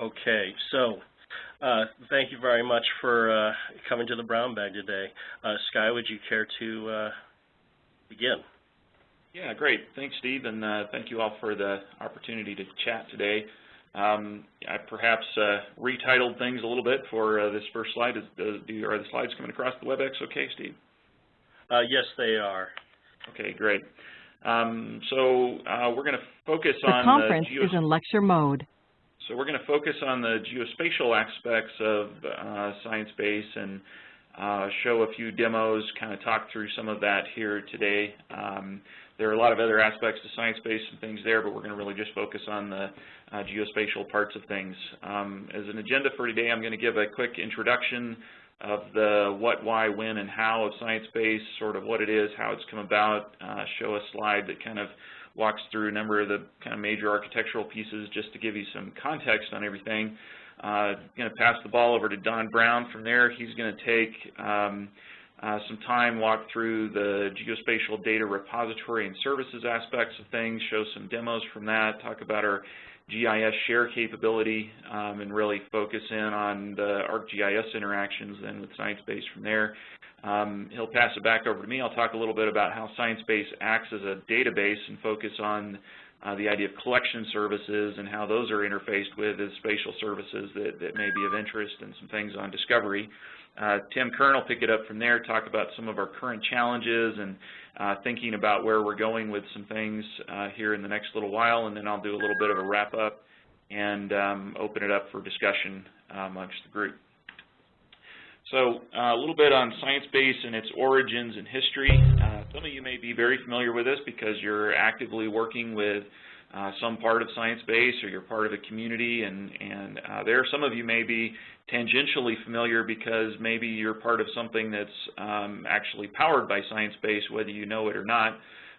Okay, so uh, thank you very much for uh, coming to the Brown Bag today. Uh, Sky, would you care to uh, begin? Yeah, great. Thanks, Steve, and uh, thank you all for the opportunity to chat today. Um, I perhaps uh, retitled things a little bit for this first slide. Is, do, are the slides coming across the WebEx okay, Steve? yes, they are. Okay, great. Um, so we're going to focus the on conference the is in lecture mode. So we're going to focus on the geospatial aspects of uh, ScienceBase and uh, show a few demos, kind of talk through some of that here today. Um, there are a lot of other aspects to ScienceBase and things there, but we're going to really just focus on the uh, geospatial parts of things. Um, as an agenda for today, I'm going to give a quick introduction of the what, why, when, and how of ScienceBase, sort of what it is, how it's come about, uh, show a slide that kind of walks through a number of the kind of major architectural pieces just to give you some context on everything. Uh, going to pass the ball over to Don Brown from there. He's going to take um, uh, some time, walk through the geospatial data repository and services aspects of things, show some demos from that, talk about our GIS share capability, um, and really focus in on the ArcGIS interactions then with ScienceBase from there. Um, he'll pass it back over to me. I'll talk a little bit about how ScienceBase acts as a database and focus on uh, the idea of collection services and how those are interfaced with as spatial services that, that may be of interest and some things on discovery. Uh, Tim Kern will pick it up from there, talk about some of our current challenges and uh, thinking about where we're going with some things uh, here in the next little while, and then I'll do a little bit of a wrap-up and um, open it up for discussion uh, amongst the group. So uh, a little bit on ScienceBase and its origins and history. Uh, some of you may be very familiar with this because you're actively working with uh, some part of ScienceBase or you're part of a community and, and uh, there some of you may be tangentially familiar because maybe you're part of something that's um, actually powered by ScienceBase whether you know it or not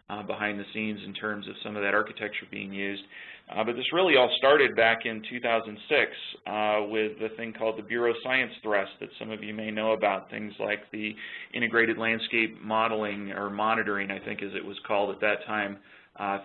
uh, behind the scenes in terms of some of that architecture being used. Uh, but this really all started back in 2006 uh, with the thing called the Bureau Science Thrust that some of you may know about, things like the Integrated Landscape Modeling or Monitoring, I think as it was called at that time,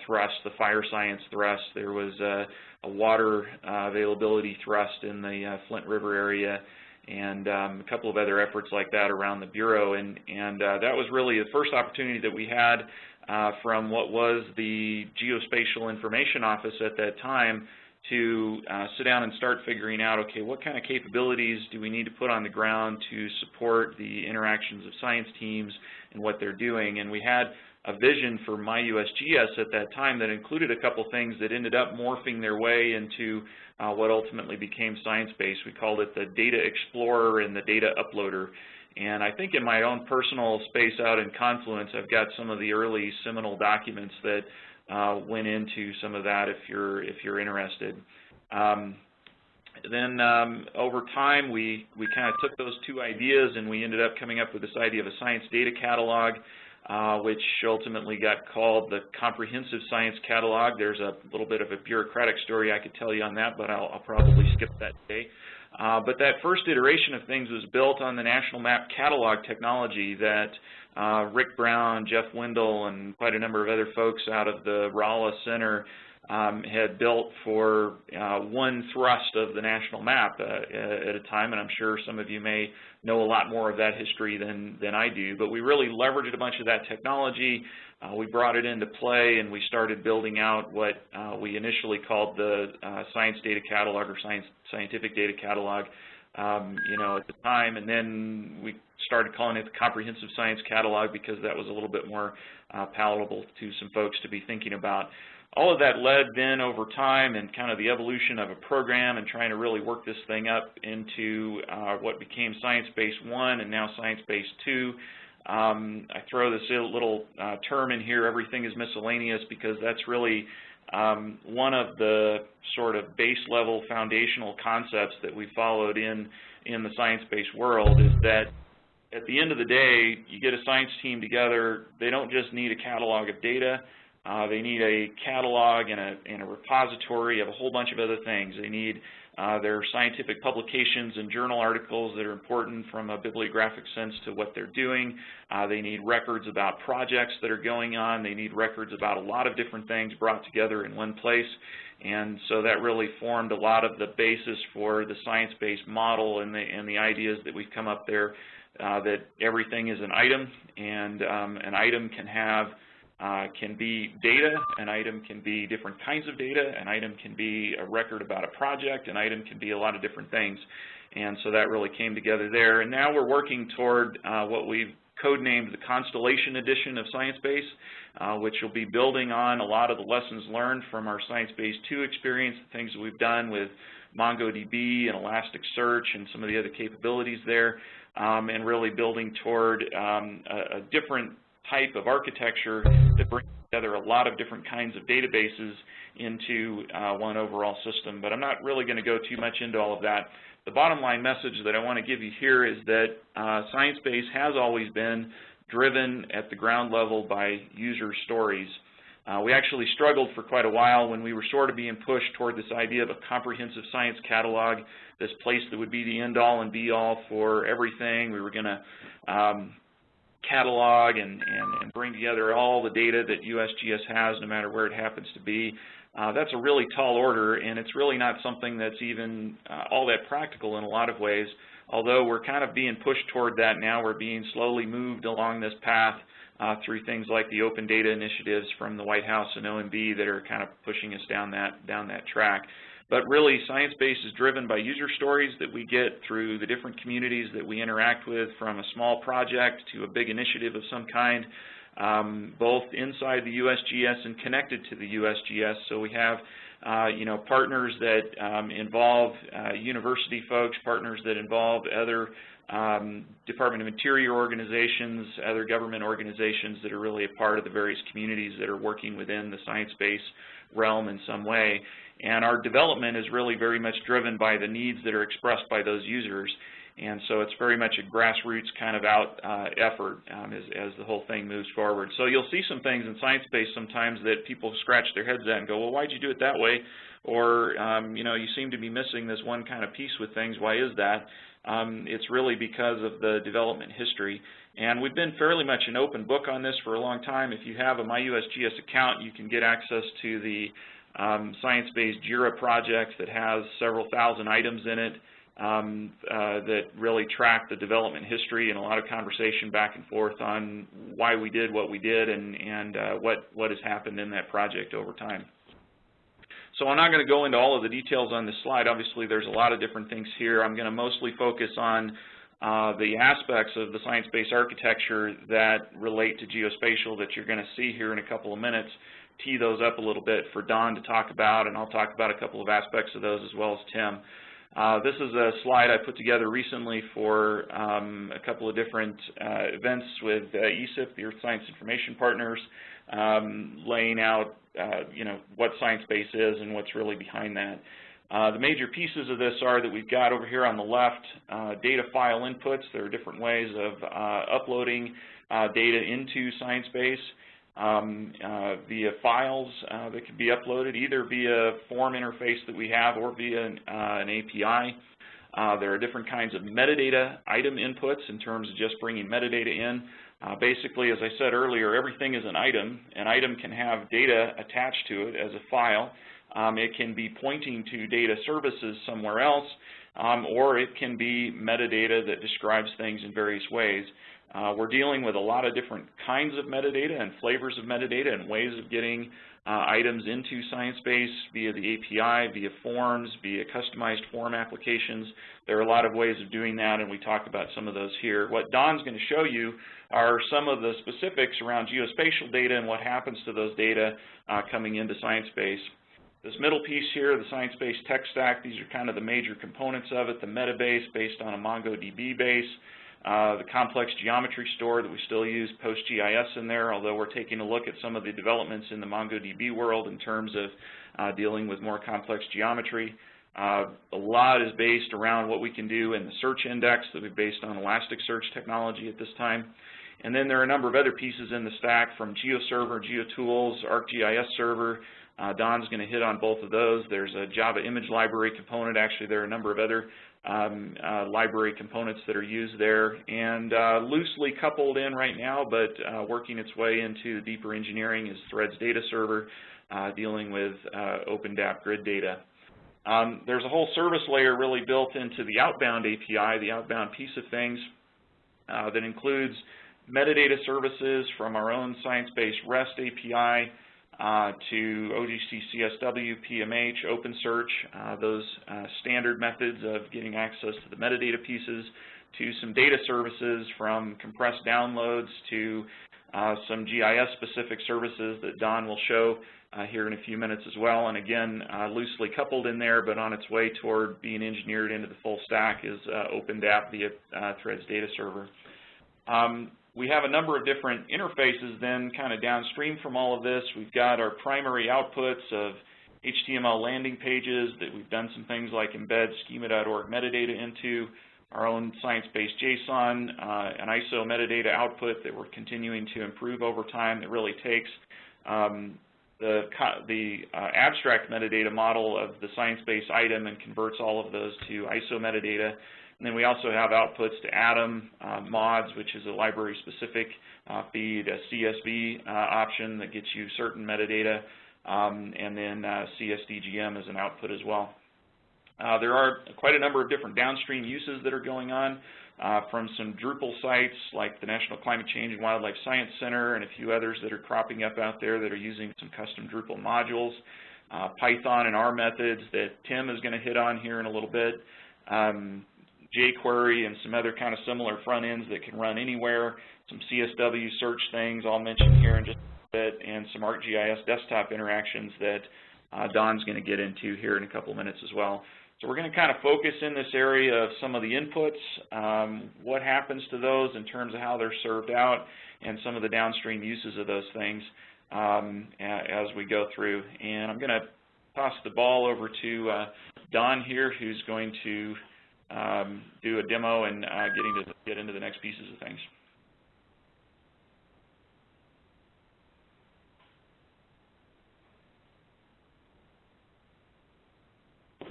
thrust, the Fire Science Thrust. There was a, a water uh, availability thrust in the uh, Flint River area and um, a couple of other efforts like that around the Bureau. And, and uh, that was really the first opportunity that we had uh, from what was the Geospatial Information Office at that time to uh, sit down and start figuring out, okay, what kind of capabilities do we need to put on the ground to support the interactions of science teams and what they're doing. And we had a vision for MyUSGS at that time that included a couple things that ended up morphing their way into uh, what ultimately became ScienceBase. We called it the Data Explorer and the Data Uploader. And I think in my own personal space out in Confluence, I've got some of the early seminal documents that uh, went into some of that if you're, if you're interested. Um, then um, over time, we, we kind of took those two ideas and we ended up coming up with this idea of a science data catalog, uh, which ultimately got called the Comprehensive Science Catalog. There's a little bit of a bureaucratic story I could tell you on that, but I'll, I'll probably skip that today. Uh, but that first iteration of things was built on the National Map Catalog technology that uh, Rick Brown, Jeff Wendell, and quite a number of other folks out of the Rolla Center um, had built for uh, one thrust of the national map uh, at a time, and I'm sure some of you may know a lot more of that history than, than I do. But we really leveraged a bunch of that technology. Uh, we brought it into play, and we started building out what uh, we initially called the uh, Science Data Catalog or Science Scientific Data Catalog, um, you know, at the time. And then we started calling it the Comprehensive Science Catalog because that was a little bit more uh, palatable to some folks to be thinking about. All of that led then over time and kind of the evolution of a program and trying to really work this thing up into uh, what became Science Base 1 and now Science Base 2. Um, I throw this little uh, term in here, everything is miscellaneous, because that's really um, one of the sort of base level foundational concepts that we followed in, in the ScienceBase world is that at the end of the day, you get a science team together, they don't just need a catalog of data, Uh, they need a catalog and a, and a repository of a whole bunch of other things. They need uh, their scientific publications and journal articles that are important from a bibliographic sense to what they're doing. Uh, they need records about projects that are going on. They need records about a lot of different things brought together in one place. And so that really formed a lot of the basis for the ScienceBase model and the, and the ideas that we've come up there, uh, that everything is an item, and um, an item can have uh, can be data, an item can be different kinds of data, an item can be a record about a project, an item can be a lot of different things. And so that really came together there. And now we're working toward uh, what we've codenamed the Constellation Edition of ScienceBase, uh, which will be building on a lot of the lessons learned from our ScienceBase 2 experience, the things that we've done with MongoDB and Elasticsearch and some of the other capabilities there, um, and really building toward um, a, a different type of architecture that brings together a lot of different kinds of databases into uh, one overall system. But I'm not really going to go too much into all of that. The bottom line message that I want to give you here is that uh, ScienceBase has always been driven at the ground level by user stories. Uh, we actually struggled for quite a while when we were sort of being pushed toward this idea of a comprehensive science catalog, this place that would be the end-all and be-all for everything. We were going to um, catalog and, and, and, bring together all the data that USGS has, no matter where it happens to be. Uh, that's a really tall order, and it's really not something that's even uh, all that practical in a lot of ways. Although we're kind of being pushed toward that now, we're being slowly moved along this path uh, through things like the open data initiatives from the White House and OMB that are kind of pushing us down that down that track. But really, ScienceBase is driven by user stories that we get through the different communities that we interact with, from a small project to a big initiative of some kind, um, both inside the USGS and connected to the USGS. So we have uh, you know, partners that um, involve uh, university folks, partners that involve other um, Department of Interior organizations, other government organizations that are really a part of the various communities that are working within the ScienceBase realm in some way. And our development is really very much driven by the needs that are expressed by those users. And so it's very much a grassroots kind of out uh, effort um, as, as, the whole thing moves forward. So you'll see some things in science ScienceBase sometimes that people scratch their heads at and go, well, why'd you do it that way? Or, um, you know, you seem to be missing this one kind of piece with things. Why is that? Um, it's really because of the development history. And we've been fairly much an open book on this for a long time. If you have a MyUSGS account, you can get access to the um, ScienceBase JIRA project that has several thousand items in it um, uh, that really track the development history and a lot of conversation back and forth on why we did what we did and, and uh, what, what has happened in that project over time. So I'm not going to go into all of the details on this slide. Obviously, there's a lot of different things here. I'm going to mostly focus on uh, the aspects of the ScienceBase architecture that relate to geospatial that you're going to see here in a couple of minutes, tee those up a little bit for Don to talk about, and I'll talk about a couple of aspects of those as well as Tim. Uh, this is a slide I put together recently for um, a couple of different uh, events with uh, ESIP, the Earth Science Information Partners, um, laying out uh, you know, what ScienceBase is and what's really behind that. Uh, the major pieces of this are that we've got over here on the left uh, data file inputs. There are different ways of uploading data into ScienceBase um, uh, via files that can be uploaded either via form interface that we have or via an, an API. there are different kinds of metadata item inputs in terms of just bringing metadata in. Uh, basically, as I said earlier, everything is an item. An item can have data attached to it as a file. Um, it can be pointing to data services somewhere else, um, or it can be metadata that describes things in various ways. Uh, we're dealing with a lot of different kinds of metadata and flavors of metadata and ways of getting uh, items into ScienceBase via the API, via forms, via customized form applications. There are a lot of ways of doing that, and we talk about some of those here. What Don's going to show you are some of the specifics around geospatial data and what happens to those data uh, coming into ScienceBase. This middle piece here, the ScienceBase tech stack, these are kind of the major components of it, the metabase based on a MongoDB base, uh, the complex geometry store that we still use PostGIS in there, although we're taking a look at some of the developments in the MongoDB world in terms of uh, dealing with more complex geometry. Uh, a lot is based around what we can do in the search index that we based on Elasticsearch technology at this time. And then there are a number of other pieces in the stack from GeoServer, GeoTools, ArcGIS Server. Uh, Don's going to hit on both of those. There's a Java image library component. Actually, there are a number of other um, uh, library components that are used there. And uh, loosely coupled in right now, but uh, working its way into deeper engineering is THREDDS Data Server, uh, dealing with uh, OpenDAP grid data. Um, there's a whole service layer really built into the outbound API, the outbound piece of things, uh, that includes metadata services from our own Sciencebase REST API uh, to OGC CSW, PMH, OpenSearch, uh, those uh, standard methods of getting access to the metadata pieces, to some data services from compressed downloads to uh, some GIS-specific services that Don will show uh, here in a few minutes as well. And again, loosely coupled in there, but on its way toward being engineered into the full stack is OpenDAP via THREDDS Data Server. Um, we have a number of different interfaces then kind of downstream from all of this. We've got our primary outputs of HTML landing pages that we've done some things like embed schema.org metadata into, our own ScienceBase JSON, uh, an ISO metadata output that we're continuing to improve over time that really takes um, the, the uh, abstract metadata model of the ScienceBase item and converts all of those to ISO metadata. And then we also have outputs to Atom uh, mods, which is a library-specific uh, feed, a CSV uh, option that gets you certain metadata, um, and then uh, CSDGM as an output as well. Uh, there are quite a number of different downstream uses that are going on uh, from some Drupal sites like the National Climate Change and Wildlife Science Center and a few others that are cropping up out there that are using some custom Drupal modules, Python and R methods that Tim is going to hit on here in a little bit, um, jQuery and some other kind of similar front ends that can run anywhere, some CSW search things I'll mention here in just a bit, and some ArcGIS desktop interactions that uh, Don's going to get into here in a couple minutes as well. So we're going to kind of focus in this area of some of the inputs, um, what happens to those in terms of how they're served out, and some of the downstream uses of those things um, as we go through. And I'm going to toss the ball over to uh, Don here, who's going to um, do a demo and uh, getting to get into the next pieces of things.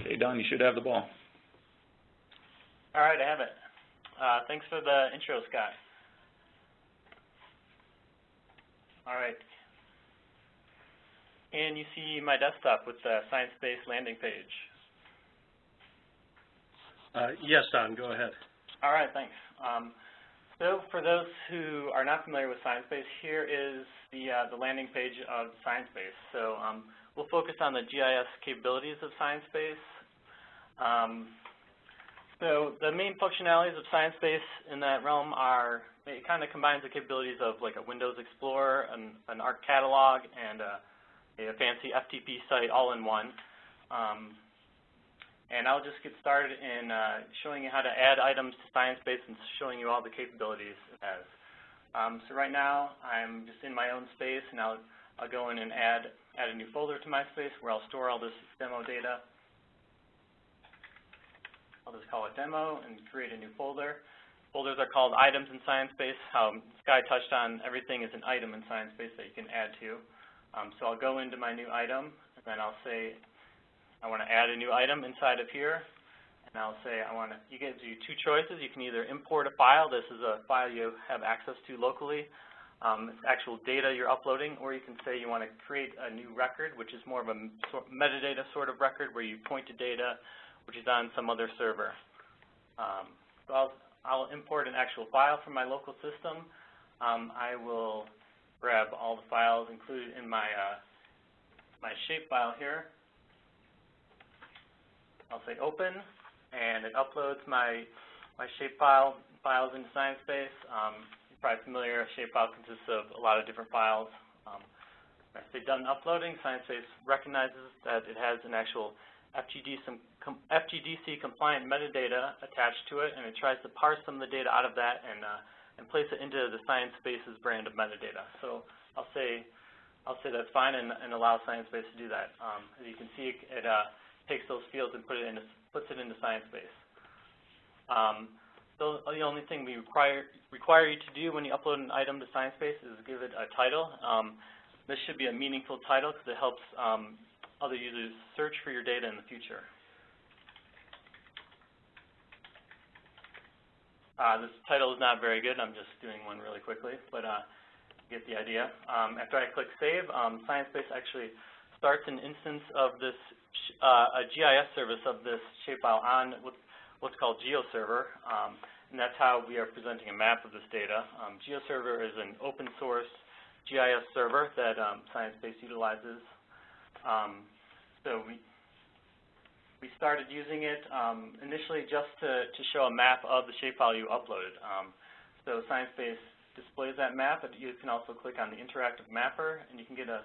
Okay, Don, you should have the ball. All right, I have it. Uh, thanks for the intro, Scott. All right. And you see my desktop with the Sciencebase landing page. Uh, yes, Don, go ahead. All right, thanks. Um, so for those who are not familiar with Sciencebase, here is the, uh, the landing page of Sciencebase. So um, we'll focus on the GIS capabilities of Sciencebase. Um, so the main functionalities of Sciencebase in that realm are, it kind of combines the capabilities of like a Windows Explorer, an, an ARC catalog, and a, a, fancy FTP site all in one. Um, and I'll just get started in uh, showing you how to add items to Sciencebase and showing you all the capabilities it has. Um, so right now, I'm just in my own space, and I'll, I'll go in and add, add a new folder to my space where I'll store all this demo data. I'll just call it demo and create a new folder. Folders are called items in Sciencebase. How Sky touched on, everything is an item in Sciencebase that you can add to. Um, so I'll go into my new item, and then I'll say I want to add a new item inside of here. And I'll say I want to, you gives you two choices. You can either import a file. This is a file you have access to locally. Um, it's actual data you're uploading, or you can say you want to create a new record, which is more of a metadata sort of record where you point to data which is on some other server. Um, so I'll, I'll import an actual file from my local system. Um, I will grab all the files included in my, uh, my shapefile here. I'll say open, and it uploads my, my shapefile files into Sciencebase. Um, you're probably familiar, a shapefile consists of a lot of different files. Um, say done uploading, Sciencebase recognizes that it has an actual FGD some FGDC compliant metadata attached to it, and it tries to parse some of the data out of that and uh, and place it into the Sciencebase brand of metadata. So I'll say I'll say that's fine and, and allow Sciencebase to do that. Um, as you can see, it uh, takes those fields and put it into puts it into Sciencebase. Um, So the only thing we require, require you to do when you upload an item to Sciencebase is give it a title. Um, this should be a meaningful title because it helps um, other users search for your data in the future. Uh, this title is not very good. I'm just doing one really quickly, but uh, get the idea. Um, after I click Save, um, Sciencebase actually starts an instance of this, a GIS service of this shapefile on what's called GeoServer, um, and that's how we are presenting a map of this data. Um, GeoServer is an open source GIS server that um, Sciencebase utilizes. Um, so we we started using it um, initially just to, to show a map of the shapefile you uploaded. Um, so Sciencebase displays that map, but you can also click on the interactive mapper, and you can get a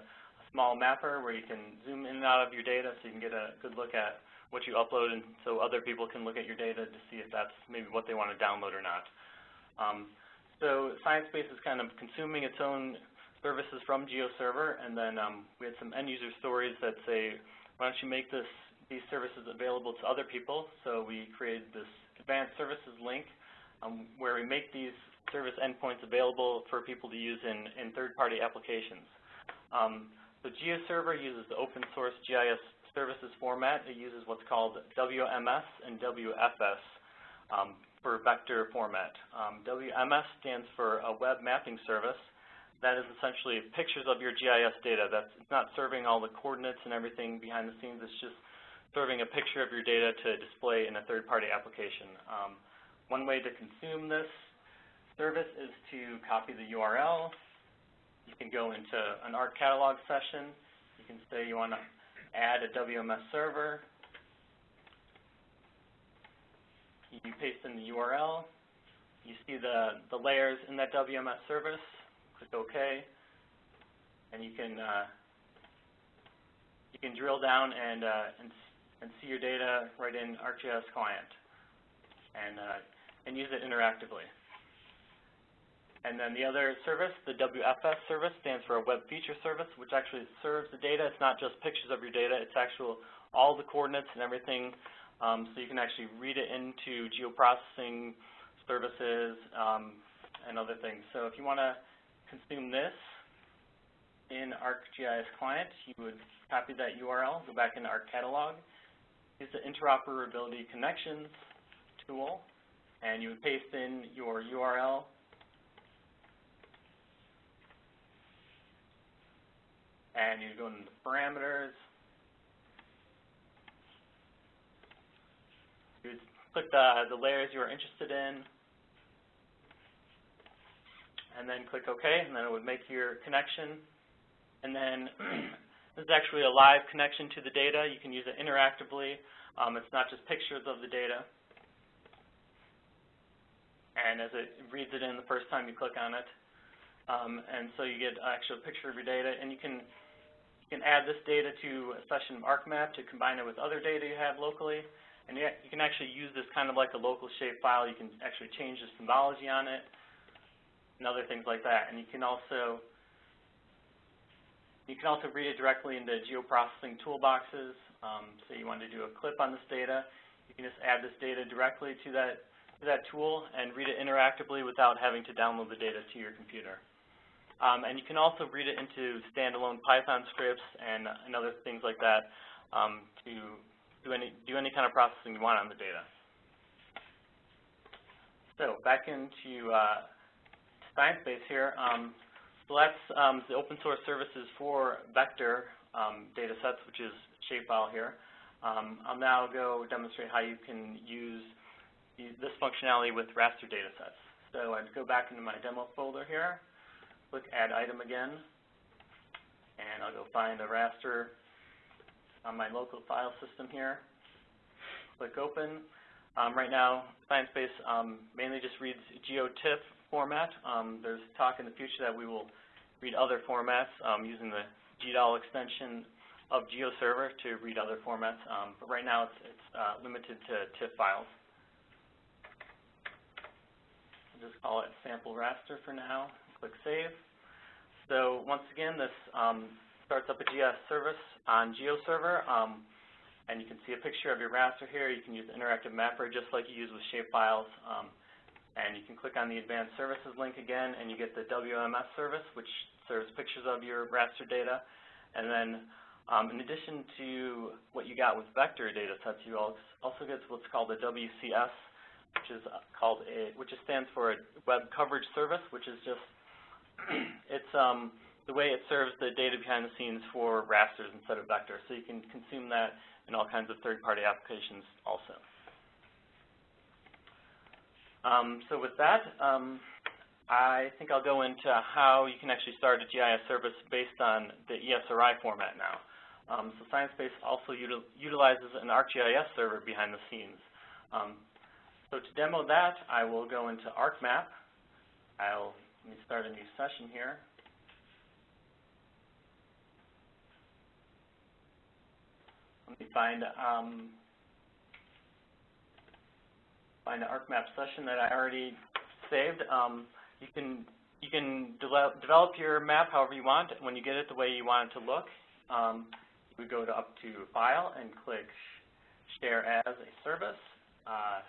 small mapper where you can zoom in and out of your data so you can get a good look at what you upload and so other people can look at your data to see if that's maybe what they want to download or not. Um, so Sciencebase is kind of consuming its own services from GeoServer, and then um, we had some end-user stories that say, why don't you make this these services available to other people? So we created this advanced services link um, where we make these service endpoints available for people to use in, in third-party applications. Um, so GeoServer uses the open source GIS services format, it uses what's called WMS and WFS um, for vector format. Um, WMS stands for a web mapping service. That is essentially pictures of your GIS data. That's not serving all the coordinates and everything behind the scenes. It's just serving a picture of your data to display in a third-party application. Um, one way to consume this service is to copy the URL. You can go into an ARC catalog session. You can say you want to add a WMS server. You paste in the URL. You see the, the layers in that WMS service. Click OK. And you can uh, you can drill down and, uh, and and see your data right in ArcGIS Client and uh, and use it interactively. And then the other service, the WFS service, stands for a Web Feature Service, which actually serves the data. It's not just pictures of your data. It's actual all the coordinates and everything, um, so you can actually read it into geoprocessing services um, and other things. So if you want to consume this in ArcGIS Client, you would copy that URL, go back into Arc Catalog, use the Interoperability Connections tool, and you would paste in your URL and you go into the parameters. You click the, the layers you are interested in, and then click OK, and then it would make your connection. And then this is actually a live connection to the data. You can use it interactively. Um, it's not just pictures of the data. And as it reads it in the first time you click on it, um, and so you get an actual picture of your data, and you can you can add this data to a session of ArcMap to combine it with other data you have locally. And you, can actually use this kind of like a local shape file. You can actually change the symbology on it and other things like that. And you can also you can also read it directly into geoprocessing toolboxes. Um, so you want to do a clip on this data, you can just add this data directly to that to that tool and read it interactively without having to download the data to your computer. Um, and you can also read it into standalone Python scripts and, and other things like that um, to do any, do any kind of processing you want on the data. So back into uh, Sciencebase here. Um, so that's um, the open source services for vector um, data sets, which is shapefile here. Um, I'll now go demonstrate how you can use this functionality with raster data sets. So I'd go back into my demo folder here click Add Item again, and I'll go find a raster on my local file system here. Click Open. Um, right now, Sciencebase um, mainly just reads GeoTIFF format. Um, there's talk in the future that we will read other formats um, using the GDAL extension of GeoServer to read other formats, um, but right now it's, it's uh, limited to TIFF files. I'll just call it sample raster for now click Save. So once again, this um, starts up a GIS service on GeoServer, um, and you can see a picture of your raster here. You can use the interactive mapper just like you use with shapefiles. Um, And you can click on the Advanced Services link again, and you get the WMS service, which serves pictures of your raster data. And then, um, in addition to what you got with vector data sets, you also get what's called a WCS, which is uh, called a, which stands for a Web Coverage Service, which is just, it's um, the way it serves the data behind the scenes for rasters instead of vectors. So you can consume that in all kinds of third-party applications also. Um, so with that, um, I think I'll go into how you can actually start a GIS service based on the ESRI format now. Um, so Sciencebase also util utilizes an ArcGIS server behind the scenes. Um, so to demo that, I will go into ArcMap. I'll let me start a new session here. Let me find um, find an ArcMap session that I already saved. Um, you can you can de develop your map however you want. When you get it the way you want it to look, um, you go to up to File and click Share as a Service. Uh,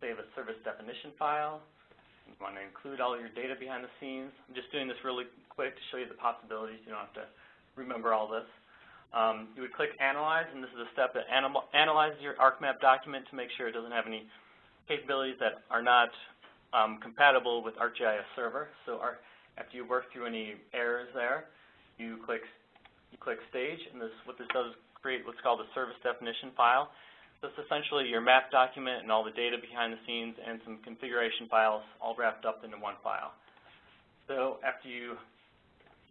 save a service definition file. You want to include all your data behind the scenes. I'm just doing this really quick to show you the possibilities. You don't have to remember all this. Um, you would click Analyze, and this is a step that analyzes your ArcMap document to make sure it doesn't have any capabilities that are not um, compatible with ArcGIS Server. So our, after you work through any errors there, you click you click Stage, and this what this does is create what's called a service definition file. It's essentially your map document and all the data behind the scenes and some configuration files all wrapped up into one file. So after you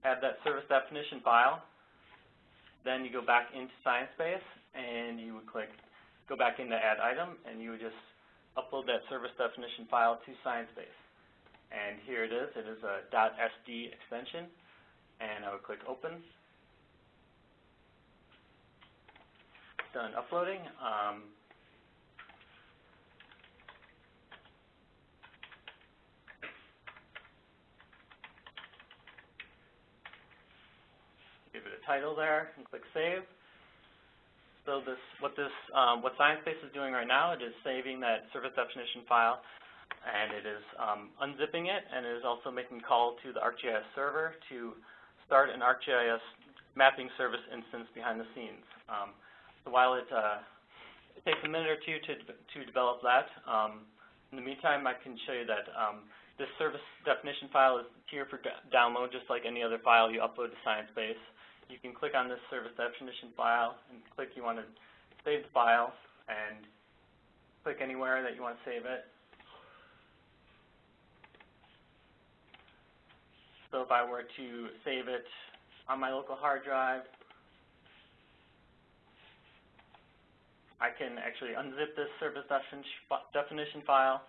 add that service definition file, then you go back into Sciencebase and you would click go back into Add Item, and you would just upload that service definition file to Sciencebase. And here it is. It is a .sd extension. And I would click Open. Done uploading. Um, give it a title there and click Save. So this, what this, um, what Sciencebase is doing right now, it is saving that service definition file, and it is um, unzipping it, and it is also making a call to the ArcGIS server to start an ArcGIS mapping service instance behind the scenes. Um, so while it, uh, it, takes a minute or two to, to develop that, um, in the meantime, I can show you that um, this service definition file is here for download, just like any other file you upload to Sciencebase you can click on this service definition file and click you want to save the file and click anywhere that you want to save it. So if I were to save it on my local hard drive, I can actually unzip this service definition file,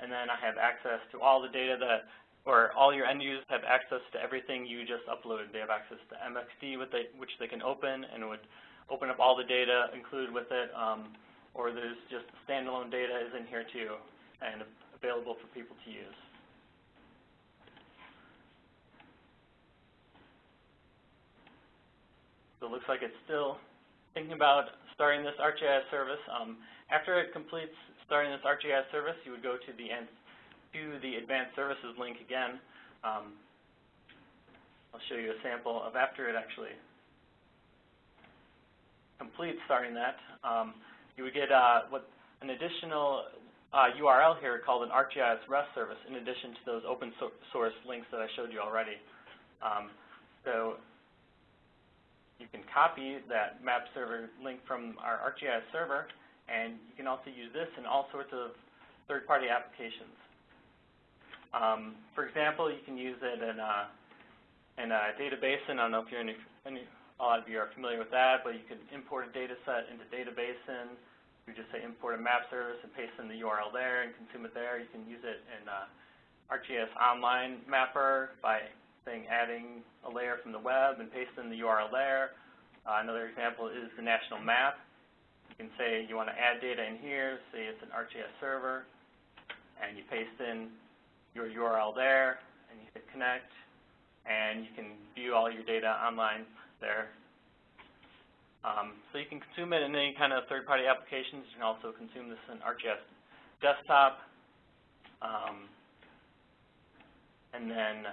and then I have access to all the data that or all your end users have access to everything you just uploaded. They have access to MXD, which they can open, and it would open up all the data included with it, um, or there's just standalone data is in here too, and available for people to use. So it looks like it's still thinking about starting this ArcGIS service. Um, after it completes starting this ArcGIS service, you would go to the end to the Advanced Services link again, um, I'll show you a sample of after it actually completes starting that. Um, you would get uh, what an additional uh, URL here called an ArcGIS REST service in addition to those open so source links that I showed you already. Um, so you can copy that map server link from our ArcGIS server, and you can also use this in all sorts of third-party applications. Um, for example, you can use it in a, in a data basin. I don't know if you're any, any, a lot of you are familiar with that, but you can import a data set into data basin. You just say import a map service and paste in the URL there and consume it there. You can use it in uh, ArcGIS Online Mapper by saying adding a layer from the web and paste in the URL there. Uh, another example is the national map. You can say you want to add data in here, say it's an ArcGIS server, and you paste in your URL there, and you hit connect, and you can view all your data online there. Um, so you can consume it in any kind of third-party applications. You can also consume this in ArcGIS desktop, um, and then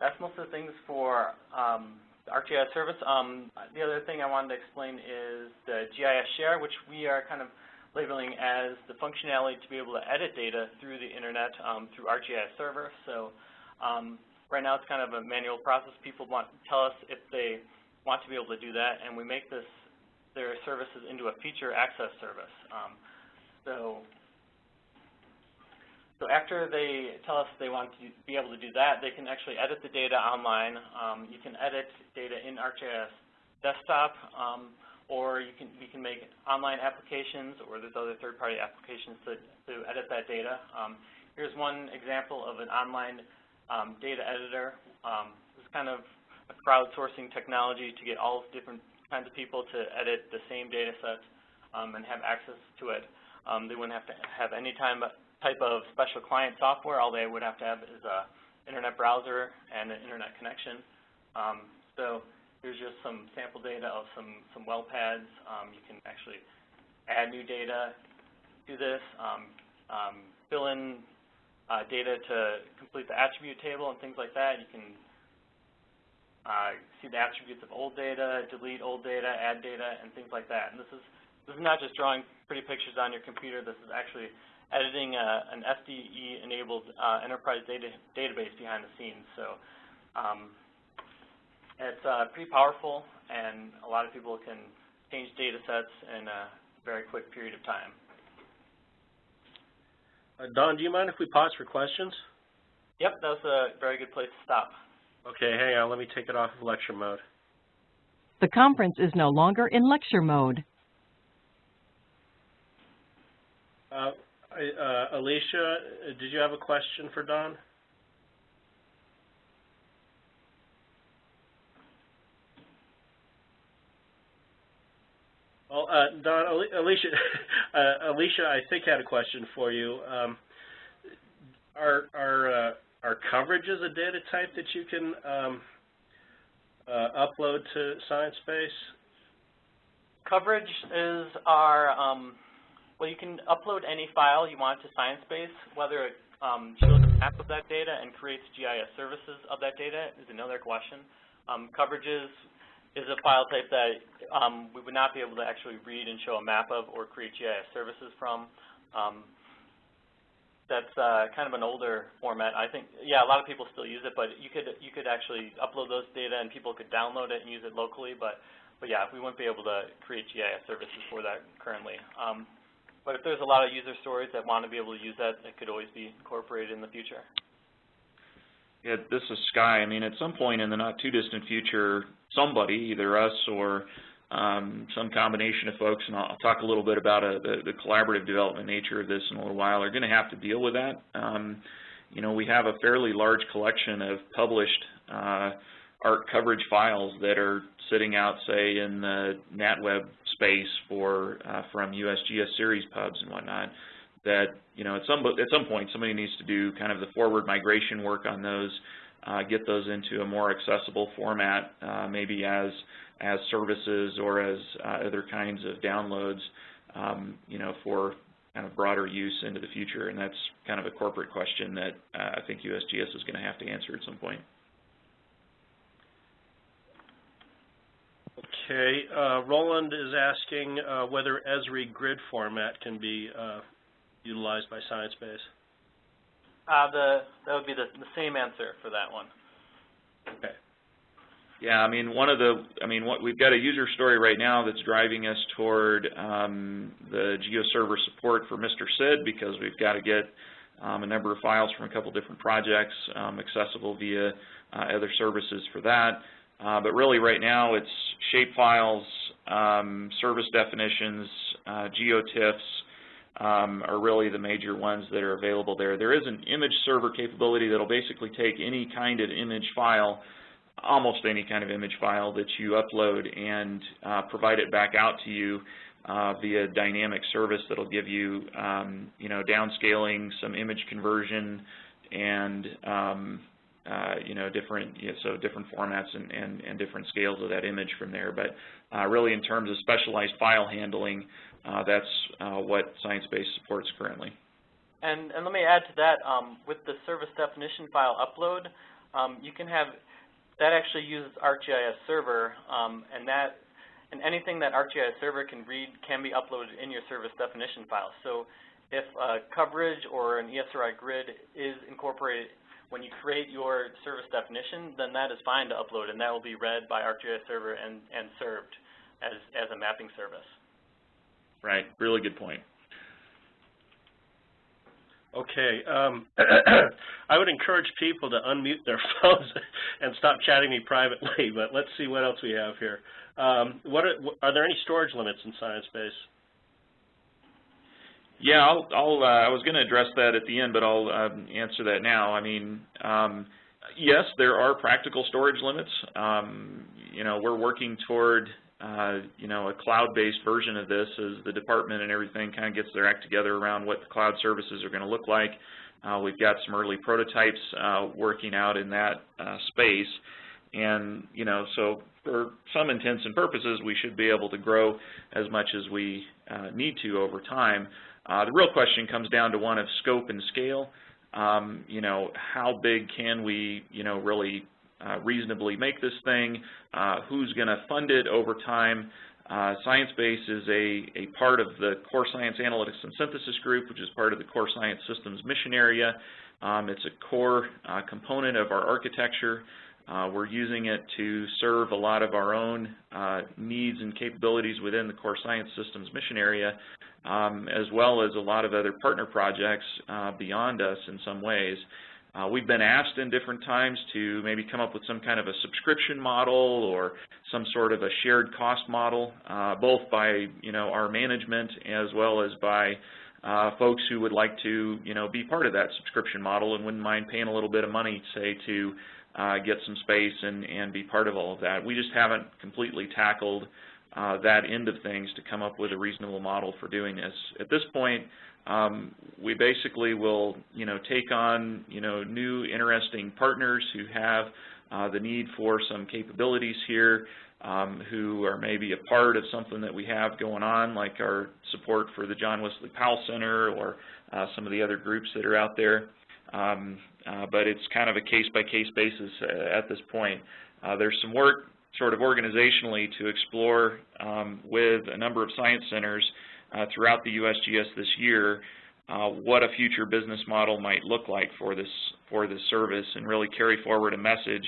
that's most of the things for um, the ArcGIS service. Um, the other thing I wanted to explain is the GIS share, which we are kind of labeling as the functionality to be able to edit data through the internet um, through ArcGIS server. So um, right now it's kind of a manual process. People want to tell us if they want to be able to do that, and we make this their services into a feature access service. Um, so so after they tell us they want to be able to do that, they can actually edit the data online. Um, you can edit data in ArcGIS desktop, um, or you can we can make online applications, or there's other third-party applications to, to edit that data. Um, here's one example of an online um, data editor. Um, it's kind of a crowdsourcing technology to get all different kinds of people to edit the same data set um, and have access to it. They wouldn't have to have any time type of special client software. All they would have to have is a internet browser and an internet connection. Um, so here's just some sample data of some, some well pads. Um, you can actually add new data to this, um, um, fill in uh, data to complete the attribute table and things like that. You can uh, see the attributes of old data, delete old data, add data, and things like that. And this is this is not just drawing pretty pictures on your computer. This is actually editing a, an SDE-enabled uh, enterprise data database behind the scenes. So um, it's uh, pretty powerful, and a lot of people can change data sets in a very quick period of time. Uh, Don, do you mind if we pause for questions? Yep, that was a very good place to stop. Okay, hang on. Let me take it off of lecture mode. The conference is no longer in lecture mode. Uh, uh, Alicia, did you have a question for Don? Well, uh, Don, Alicia, uh, Alicia, I think had a question for you. Um, are are uh, are coverages a data type that you can um, uh, upload to ScienceBase? Coverage is our um, well, you can upload any file you want to ScienceBase, whether it um, shows a map of that data and creates GIS services of that data is another question. Um, coverages is a file type that um, we would not be able to actually read and show a map of or create GIS services from. Um, that's uh, kind of an older format. I think, yeah, a lot of people still use it, but you could you could actually upload those data and people could download it and use it locally. But but yeah, we wouldn't be able to create GIS services for that currently. But if there's a lot of user stories that want to be able to use that, it could always be incorporated in the future. Yeah, this is Sky. I mean, at some point in the not too distant future, somebody, either us or um, some combination of folks, and I'll, talk a little bit about a, uh, the, the, collaborative development nature of this in a little while, are going to have to deal with that. Um, you know, we have a fairly large collection of published uh, ARC coverage files that are sitting out, say, in the NatWeb space for uh, from USGS series pubs and whatnot. That you know, at some at some point, somebody needs to do kind of the forward migration work on those, uh, get those into a more accessible format, uh, maybe as as services or as uh, other kinds of downloads, um, you know, for kind of broader use into the future. And that's kind of a corporate question that uh, I think USGS is going to have to answer at some point. Okay, uh, Roland is asking uh, whether Esri grid format can be uh, utilized by ScienceBase. Uh, the that would be the, the same answer for that one. Okay. Yeah, I mean, one of the, I mean, what we've got a user story right now that's driving us toward um, the GeoServer support for Mr. SID because we've got to get um, a number of files from a couple different projects um, accessible via uh, other services for that. Uh, but really right now it's shapefiles, um, service definitions, uh, geotiffs um, are really the major ones that are available there. There is an image server capability that will basically take any kind of image file, almost any kind of image file that you upload and uh, provide it back out to you uh, via dynamic service that will give you, um, you know, downscaling, some image conversion, and um, uh, you know, different, you know, so different formats and, and, and, different scales of that image from there. But uh, really in terms of specialized file handling, uh, that's uh, what Sciencebase supports currently. And, and let me add to that, um, with the service definition file upload, um, you can have, that actually uses ArcGIS Server, um, and that, and anything that ArcGIS Server can read can be uploaded in your service definition file. So if a coverage or an ESRI grid is incorporated when you create your service definition, then that is fine to upload, and that will be read by ArcGIS Server and, and served as, as a mapping service. Right, really good point. Okay, um, I would encourage people to unmute their phones and stop chatting me privately, but let's see what else we have here. Um, what are, are there any storage limits in Sciencebase? Yeah, I'll, I'll uh, I was going to address that at the end, but I'll um, answer that now. I mean, um, yes, there are practical storage limits. Um, you know, we're working toward uh, you know, a cloud-based version of this as the department and everything kind of gets their act together around what the cloud services are going to look like. Uh, we've got some early prototypes uh, working out in that uh, space. And, you know, so for some intents and purposes, we should be able to grow as much as we need to over time. Uh, the real question comes down to one of scope and scale. Um, you know, how big can we, you know, really uh, reasonably make this thing, uh, who's going to fund it over time. Uh, ScienceBase is a, a part of the Core Science Analytics and Synthesis Group, which is part of the Core Science Systems mission area. Um, it's a core uh, component of our architecture. Uh, we're using it to serve a lot of our own uh, needs and capabilities within the Core Science Systems mission area, um, as well as a lot of other partner projects beyond us in some ways. Uh, we've been asked in different times to maybe come up with some kind of a subscription model or some sort of a shared cost model, uh, both by you know our management as well as by uh, folks who would like to you know be part of that subscription model and wouldn't mind paying a little bit of money, say, to uh, get some space and, and be part of all of that. We just haven't completely tackled uh, that end of things to come up with a reasonable model for doing this. At this point, um, we basically will, you know, take on, you know, new interesting partners who have uh, the need for some capabilities here, um, who are maybe a part of something that we have going on, like our support for the John Wesley Powell Center or uh, some of the other groups that are out there. Um, uh, but it's kind of a case-by-case -case basis uh, at this point. Uh, there's some work sort of organizationally to explore um, with a number of science centers uh, throughout the USGS this year uh, what a future business model might look like for this for this service and really carry forward a message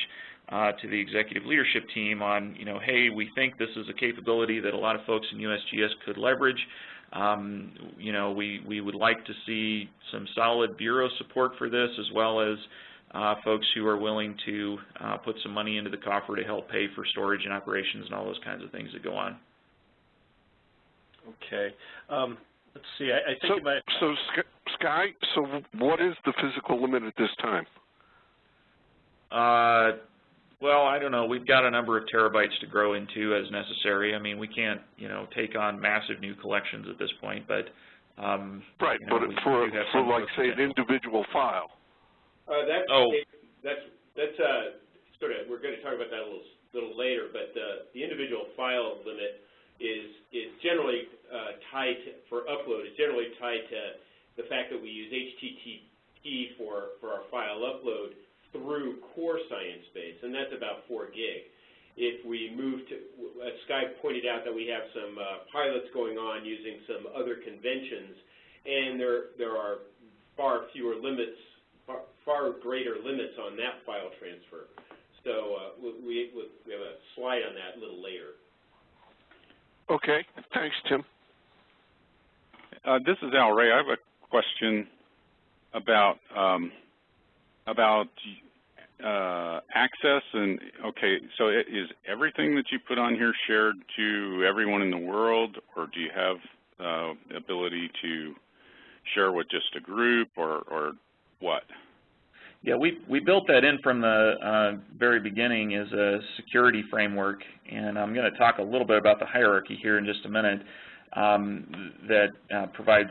uh, to the executive leadership team on, you know, hey, we think this is a capability that a lot of folks in USGS could leverage. Um, you know, we, we would like to see some solid bureau support for this as well as folks who are willing to uh, put some money into the coffer to help pay for storage and operations and all those kinds of things that go on. Okay. Um, let's see. I, I think so, so Sky. So what is the physical limit at this time? Uh, well, I don't know. We've got a number of terabytes to grow into as necessary. I mean, we can't, you know, take on massive new collections at this point, but um, right. You know, but for for like say an individual file. Uh, that's oh. that's that's uh, sort of. We're going to talk about that a little little later, but uh, the individual file limit is is generally uh, tied to, for upload is generally tied to the fact that we use HTTP for for our file upload through Core ScienceBase, and that's about 4 gig. If we move to, as Sky pointed out, that we have some uh, pilots going on using some other conventions, and there there are far fewer limits, far, far greater limits on that file transfer. So uh, we, we we have a slide on that a little later. Okay. Thanks, Tim. Uh, this is Al Ray. I have a question about um, about uh, access and okay. So is everything that you put on here shared to everyone in the world, or do you have uh, ability to share with just a group, or or what? Yeah, we, we built that in from the uh, very beginning as a security framework, and I'm going to talk a little bit about the hierarchy here in just a minute um, that uh, provides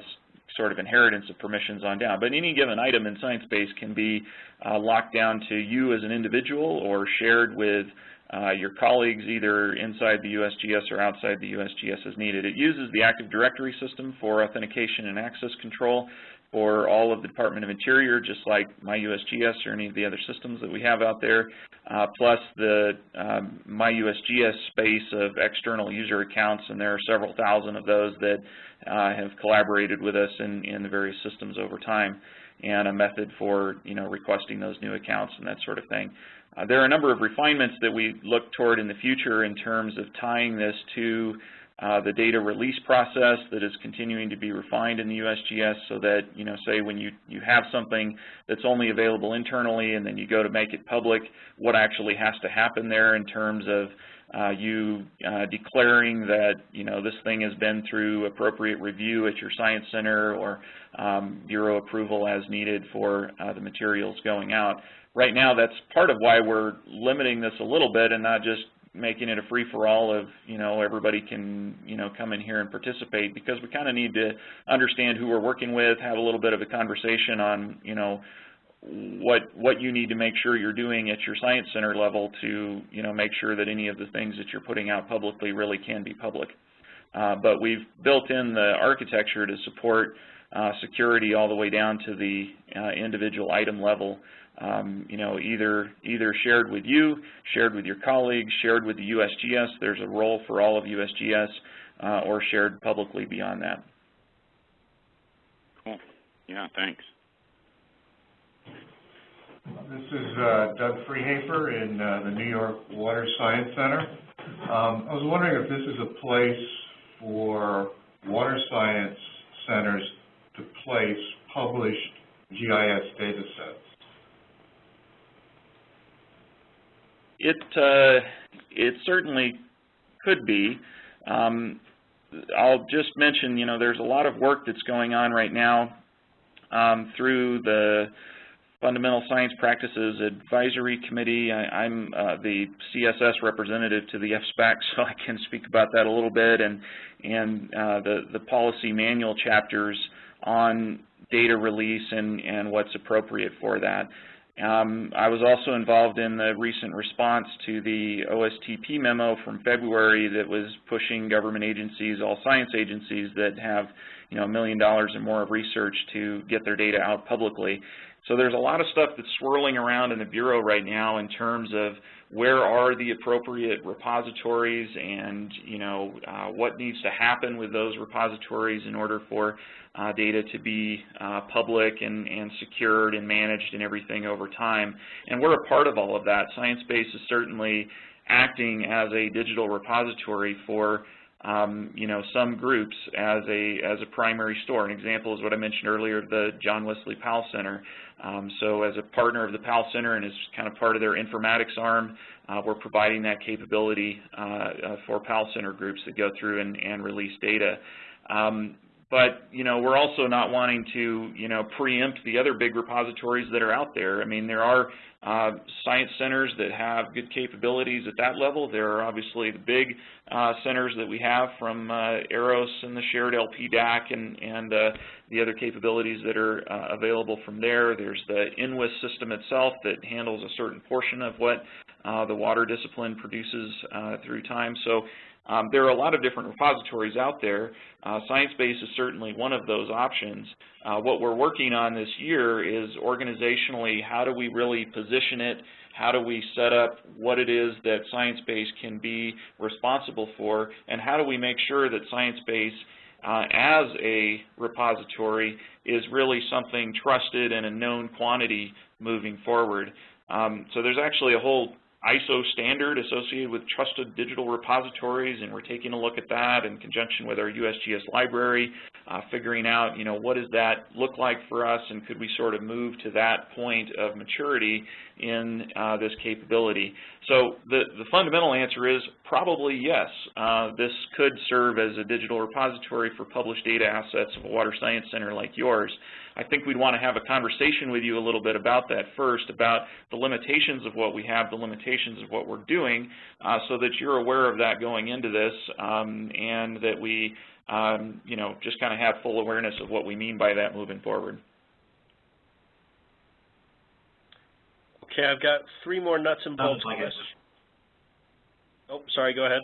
sort of inheritance of permissions on down. But any given item in ScienceBase can be uh, locked down to you as an individual or shared with uh, your colleagues either inside the USGS or outside the USGS as needed. It uses the Active Directory system for authentication and access control for all of the Department of Interior, just like MyUSGS or any of the other systems that we have out there, uh, plus the um, MyUSGS space of external user accounts, and there are several thousand of those that uh, have collaborated with us in, in the various systems over time, and a method for you know requesting those new accounts and that sort of thing. Uh, there are a number of refinements that we look toward in the future in terms of tying this to uh, the data release process that is continuing to be refined in the USGS so that, you know, say when you, you have something that's only available internally and then you go to make it public, what actually has to happen there in terms of uh, you uh, declaring that, you know, this thing has been through appropriate review at your science center or um, bureau approval as needed for uh, the materials going out. Right now, that's part of why we're limiting this a little bit and not just making it a free-for-all of, you know, everybody can, you know, come in here and participate because we kind of need to understand who we're working with, have a little bit of a conversation on, you know, what what you need to make sure you're doing at your science center level to, you know, make sure that any of the things that you're putting out publicly really can be public. Uh, but we've built in the architecture to support uh, security all the way down to the uh, individual item level um, you know, either either shared with you, shared with your colleagues, shared with the USGS. There's a role for all of USGS, uh, or shared publicly beyond that. Cool. Yeah, thanks. This is uh, Doug Freehafer in uh, the New York Water Science Center. Um, I was wondering if this is a place for water science centers to place published GIS data sets. It uh, it certainly could be. Um, I'll just mention, you know, there's a lot of work that's going on right now um, through the Fundamental Science Practices Advisory Committee. I, am uh, the CSS representative to the FSPAC, so I can speak about that a little bit, and and uh, the the policy manual chapters on data release and and what's appropriate for that. Um, I was also involved in the recent response to the OSTP memo from February that was pushing government agencies, all science agencies that have you know, a million dollars or more of research to get their data out publicly. So there's a lot of stuff that's swirling around in the Bureau right now in terms of where are the appropriate repositories and you know uh, what needs to happen with those repositories in order for uh, data to be uh, public and, and secured and managed and everything over time. And we're a part of all of that. ScienceBase is certainly acting as a digital repository for um, you know, some groups as a as a primary store. An example is what I mentioned earlier, the John Wesley Powell Center. Um, so as a partner of the Powell Center and as kind of part of their informatics arm, uh, we're providing that capability uh, uh, for Powell Center groups that go through and, and release data. Um, but, you know, we're also not wanting to, you know, preempt the other big repositories that are out there. I mean, there are uh, science centers that have good capabilities at that level. There are obviously the big uh, centers that we have from uh, EROS and the shared LP DAAC and, and uh, the other capabilities that are uh, available from there. There's the NWIS system itself that handles a certain portion of what uh, the water discipline produces through time. So um, there are a lot of different repositories out there. Uh, ScienceBase is certainly one of those options. Uh, what we're working on this year is organizationally, how do we really position it? How do we set up what it is that ScienceBase can be responsible for? And how do we make sure that ScienceBase uh, as a repository is really something trusted and a known quantity moving forward? Um, so there's actually a whole ISO standard associated with trusted digital repositories, and we're taking a look at that in conjunction with our USGS library, uh, figuring out, you know, what does that look like for us, and could we sort of move to that point of maturity in uh, this capability? So the, the fundamental answer is probably yes. Uh, this could serve as a digital repository for published data assets of a water science center like yours. I think we'd want to have a conversation with you a little bit about that first, about the limitations of what we have, the limitations of what we're doing, uh, so that you're aware of that going into this, um, and that we, um, you know, just kind of have full awareness of what we mean by that moving forward. Okay, I've got three more nuts and bolts questions. Oh, sorry, go ahead.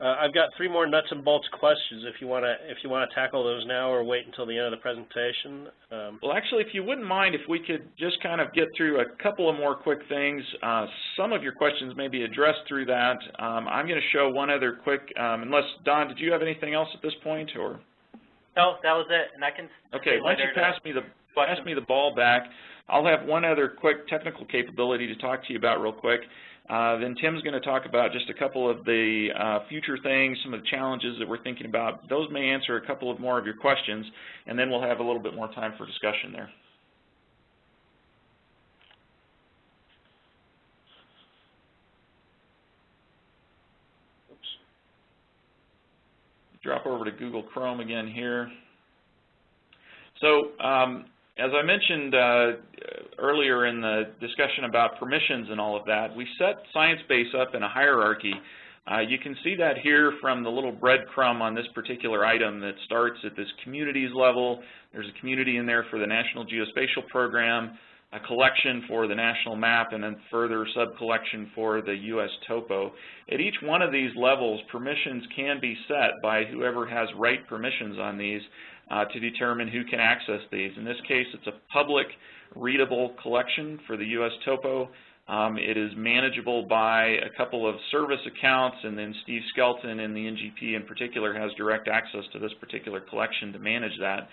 Uh, I've got three more nuts and bolts questions if you want to if you want to tackle those now or wait until the end of the presentation. Um, well, actually, if you wouldn't mind, if we could just kind of get through a couple of more quick things. Uh, some of your questions may be addressed through that. Um, I'm going to show one other quick, um, unless, Don, did you have anything else at this point? or? No, that was it, and I can Okay, why don't you pass me the pass me the ball back. I'll have one other quick technical capability to talk to you about real quick. Uh, then Tim's going to talk about just a couple of the uh, future things, some of the challenges that we're thinking about. Those may answer a couple of more of your questions, and then we'll have a little bit more time for discussion there. Oops. Drop over to Google Chrome again here. So um, as I mentioned uh, earlier in the discussion about permissions and all of that, we set ScienceBase up in a hierarchy. Uh, you can see that here from the little breadcrumb on this particular item that starts at this communities level. There's a community in there for the National Geospatial Program, a collection for the national map, and then further sub-collection for the U.S. topo. At each one of these levels, permissions can be set by whoever has right permissions on these uh, to determine who can access these. In this case, it's a public readable collection for the U.S. Topo. Um, it is manageable by a couple of service accounts, and then Steve Skelton in the NGP in particular has direct access to this particular collection to manage that.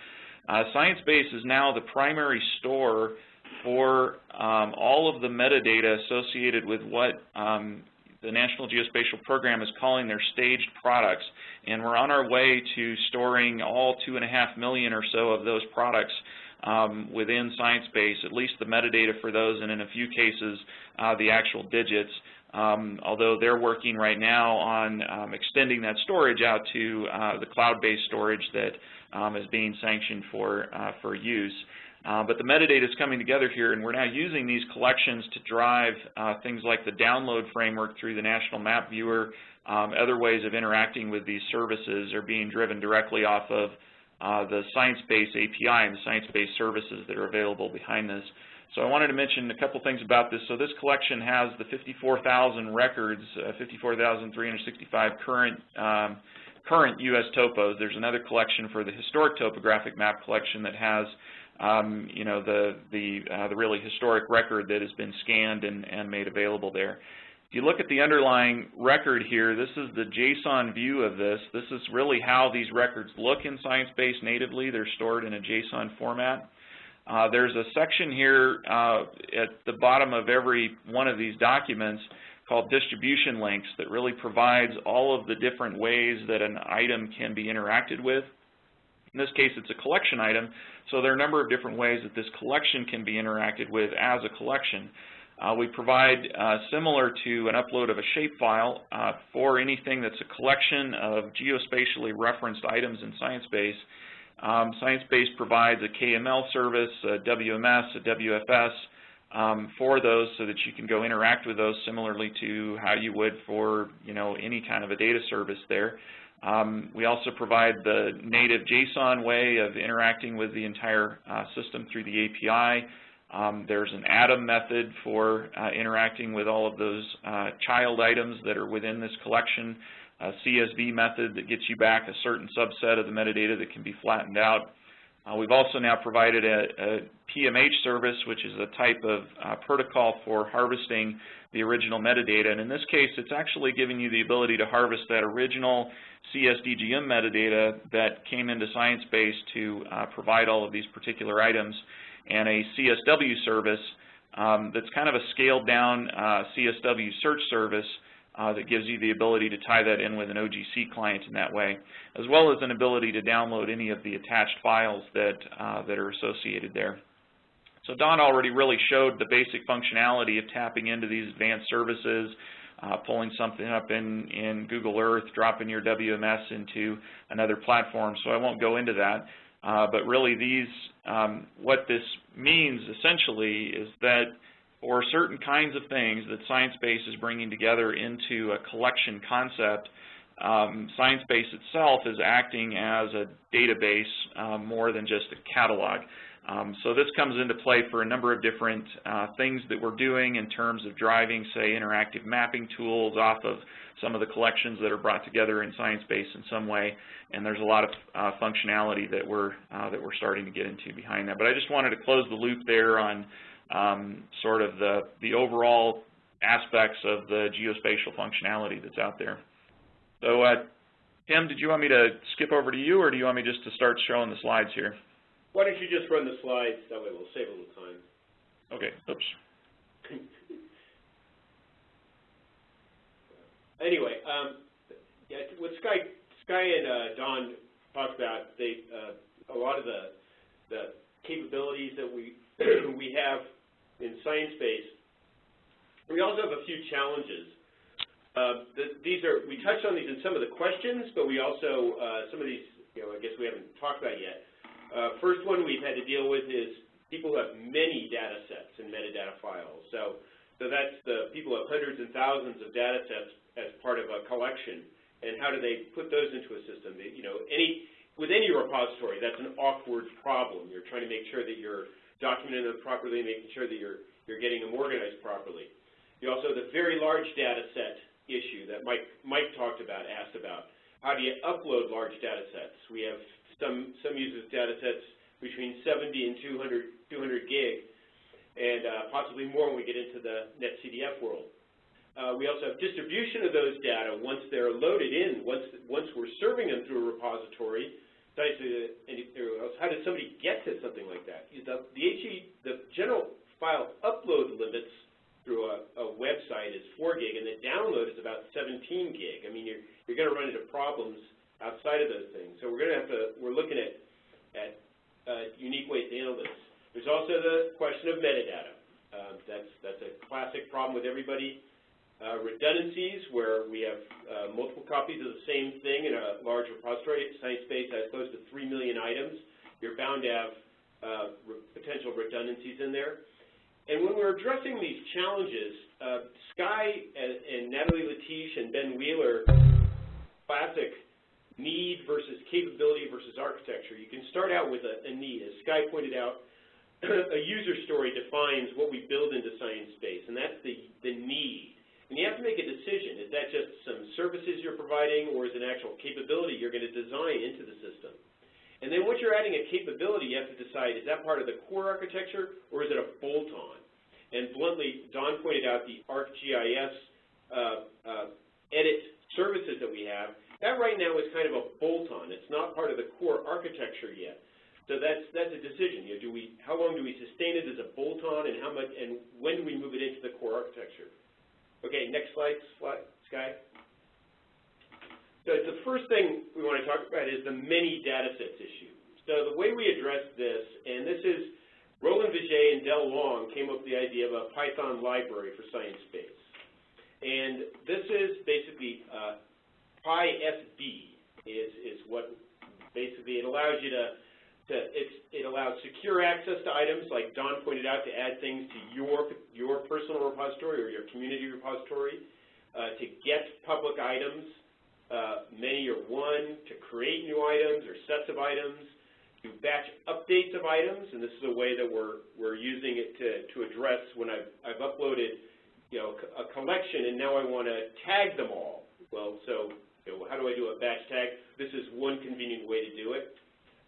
Uh, ScienceBase is now the primary store for um, all of the metadata associated with what um, the National Geospatial Program is calling their staged products, and we're on our way to storing all two and a half million or so of those products um, within ScienceBase, at least the metadata for those, and in a few cases, uh, the actual digits. Um, although they're working right now on um, extending that storage out to uh, the cloud-based storage that um, is being sanctioned for, uh, for use. Uh, but the metadata is coming together here, and we're now using these collections to drive uh, things like the download framework through the National Map Viewer. Um, other ways of interacting with these services are being driven directly off of uh, the ScienceBase API and the ScienceBase services that are available behind this. So I wanted to mention a couple things about this. So this collection has the 54,000 records, uh, 54,365 current um, current U.S. topos. There's another collection for the historic topographic map collection that has um, you know, the, the, uh, the really historic record that has been scanned and, and made available there. If you look at the underlying record here, this is the JSON view of this. This is really how these records look in ScienceBase natively. They're stored in a JSON format. Uh, there's a section here uh, at the bottom of every one of these documents called distribution links that really provides all of the different ways that an item can be interacted with. In this case, it's a collection item, so there are a number of different ways that this collection can be interacted with as a collection. Uh, we provide, uh, similar to an upload of a shapefile, uh, for anything that's a collection of geospatially referenced items in ScienceBase. Um, ScienceBase provides a KML service, a WMS, a WFS um, for those so that you can go interact with those similarly to how you would for, you know, any kind of a data service there. Um, we also provide the native JSON way of interacting with the entire uh, system through the API. Um, there's an ATOM method for uh, interacting with all of those uh, child items that are within this collection, a CSV method that gets you back a certain subset of the metadata that can be flattened out. Uh, we've also now provided a, a, PMH service, which is a type of uh, protocol for harvesting the original metadata. And in this case, it's actually giving you the ability to harvest that original CSDGM metadata that came into ScienceBase to uh, provide all of these particular items, and a CSW service um, that's kind of a scaled down uh, CSW search service uh, that gives you the ability to tie that in with an OGC client in that way, as well as an ability to download any of the attached files that, uh, that are associated there. So Don already really showed the basic functionality of tapping into these advanced services, uh, pulling something up in, in Google Earth, dropping your WMS into another platform, so I won't go into that. Uh, but really these, um, what this means essentially is that for certain kinds of things that ScienceBase is bringing together into a collection concept, um, ScienceBase itself is acting as a database um, more than just a catalog. Um, so this comes into play for a number of different uh, things that we're doing in terms of driving, say, interactive mapping tools off of some of the collections that are brought together in ScienceBase in some way, and there's a lot of uh, functionality that we're uh, that we're starting to get into behind that. But I just wanted to close the loop there on um, sort of the the overall aspects of the geospatial functionality that's out there. So, uh, Tim, did you want me to skip over to you, or do you want me just to start showing the slides here? Why don't you just run the slides, that way we'll save a little time. Okay, oops. anyway, um, yeah, what Sky, Sky and uh, Don talked about, they, uh, a lot of the, the capabilities that we, we have in ScienceBase, we also have a few challenges. Uh, the, these are, we touched on these in some of the questions, but we also, uh, some of these, you know, I guess we haven't talked about yet. Uh, first one we've had to deal with is people who have many data sets and metadata files. So, so that's the people who have hundreds and thousands of data sets as part of a collection, and how do they put those into a system? You know, any with any repository, that's an awkward problem. You're trying to make sure that you're documenting them properly, making sure that you're you're getting them organized properly. You also have the very large data set issue that Mike Mike talked about, asked about. How do you upload large data sets? We have some, some uses data sets between 70 and 200, 200 gig, and uh, possibly more when we get into the NetCDF world. Uh, we also have distribution of those data once they're loaded in, once, once we're serving them through a repository. How did somebody get to something like that? The, the HE, the general file upload limits through a, a, website is 4 gig, and the download is about 17 gig. I mean, you're, you're going to run into problems outside of those things. So we're going to have to, we're looking at, at uh, unique ways to handle this. There's also the question of metadata. Uh, that's, that's a classic problem with everybody. Uh, redundancies, where we have uh, multiple copies of the same thing in a large repository. ScienceBase has close to 3 million items. You're bound to have uh, re potential redundancies in there. And when we're addressing these challenges, uh, Sky and, and Natalie Latysh and Ben Wheeler, classic need versus capability versus architecture. You can start out with a, a need. As Sky pointed out, a user story defines what we build into ScienceBase, and that's the, the need. And you have to make a decision. Is that just some services you're providing, or is it an actual capability you're going to design into the system? And then once you're adding a capability, you have to decide, is that part of the core architecture, or is it a bolt-on? And bluntly, Don pointed out the ArcGIS uh, uh, edit services that we have that right now is kind of a bolt-on. It's not part of the core architecture yet. So that's that's a decision. You know, do we how long do we sustain it as a bolt-on, and how much and when do we move it into the core architecture? Okay, next slide, slide Sky. So the first thing we want to talk about is the many data sets issue. So the way we address this, and this is Roland Vijay and Del Wong came up with the idea of a Python library for ScienceBase. And this is basically uh, PySB is, is what basically it allows you to, it allows secure access to items, like Don pointed out, to add things to your, your personal repository or your community repository, uh, to get public items, uh, many or one, to create new items or sets of items, to batch updates of items, and this is a way that we're, we're using it to, to address when I've, I've uploaded you know, a collection and now I want to tag them all. Well, so know, how do I do a batch tag? This is one convenient way to do it.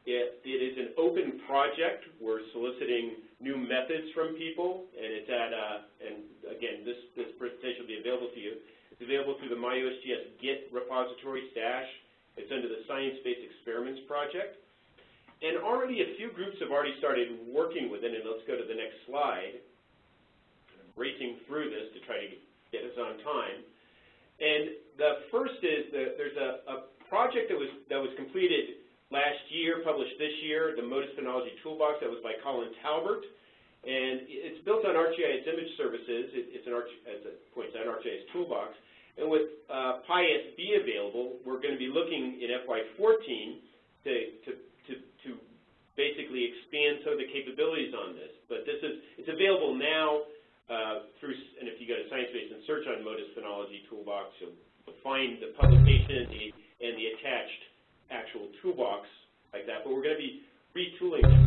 It, it is an open project. We're soliciting new methods from people, and it's at, uh, and again, this, this presentation will be available to you. It's available through the MyUSGS Git repository stash. It's under the Science Based Experiments project. And already a few groups have already started working with it, and let's go to the next slide. I'm racing through this to try to get us on time. And the first is that there's a, a project that was, that was completed last year, published this year, the MODIS Phenology Toolbox, that was by Colin Talbert. And it's built on ArcGIS image services. It, it's an Arch, as it points out, ArcGIS toolbox. And with uh, PySB available, we're going to be looking in FY14 to, to, to, to basically expand some of the capabilities on this. But this is, it's available now uh, through, and if you go to ScienceBase and search on MODIS Phenology Toolbox, you'll find the publication the, and the attached actual toolbox like that. But we're going to be retooling it.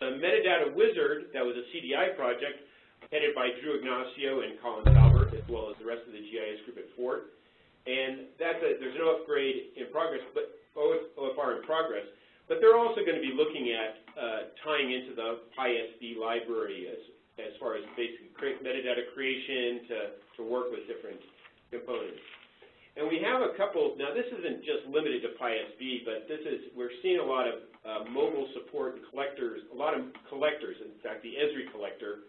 The Metadata Wizard, that was a CDI project headed by Drew Ignizio and Colin Talbert, as well as the rest of the GIS group at Fort. And that's a, there's no upgrade in progress, but OF, OFR in progress. But they're also going to be looking at uh, tying into the PySB library as, as far as basically metadata creation to, to work with different components. And we have a couple, now this isn't just limited to PySB, but this is, we're seeing a lot of uh, mobile support and collectors, a lot of collectors, in fact, the Esri collector,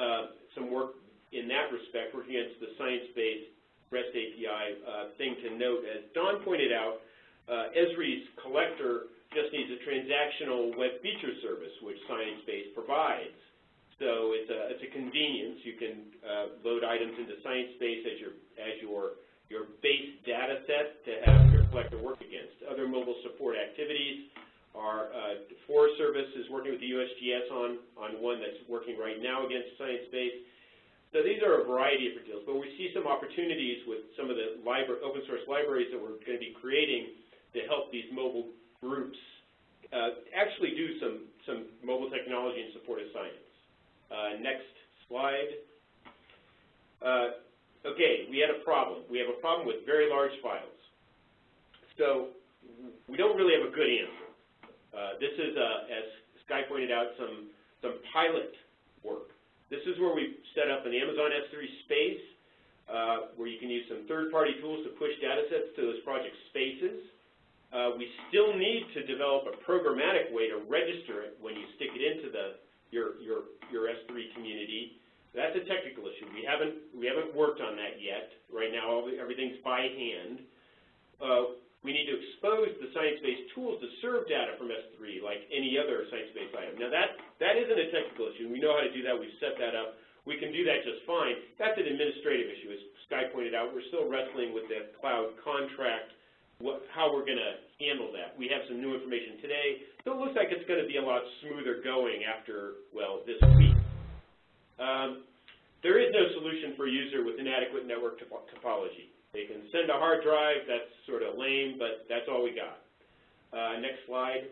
uh, some work in that respect, working against the ScienceBase REST API uh, thing to note. As Don pointed out, uh, Esri's collector just needs a transactional web feature service, which ScienceBase provides. So it's a, it's a convenience. You can uh, load items into ScienceBase as your, as your, your base data set to have your collector work against. Other mobile support activities are, uh, Forest Service is working with the USGS on, on one that's working right now against ScienceBase. So these are a variety of deals, but we see some opportunities with some of the open source libraries that we're going to be creating to help these mobile groups uh, actually do some, some mobile technology in support of science. Uh, next slide. Uh, okay, we had a problem. We have a problem with very large files. So we don't really have a good answer. Uh, this is, uh, as Sky pointed out, some, some pilot work. This is where we set up an Amazon S3 space uh, where you can use some third-party tools to push data sets to those project spaces. Uh, we still need to develop a programmatic way to register it when you stick it into the, your, your, your S3 community. That's a technical issue. We haven't, we haven't worked on that yet. Right now, all the, everything's by hand. Uh, we need to expose the ScienceBase tools to serve data from S3 like any other ScienceBase item. Now that, that isn't a technical issue. We know how to do that. We've set that up. We can do that just fine. That's an administrative issue. As Sky pointed out, we're still wrestling with the cloud contract, what, how we're going to handle that. We have some new information today, so it looks like it's going to be a lot smoother going after, well, this week. Um, there is no solution for a user with inadequate network topo topology. They can send a hard drive, that's sort of lame, but that's all we got. Uh, next slide.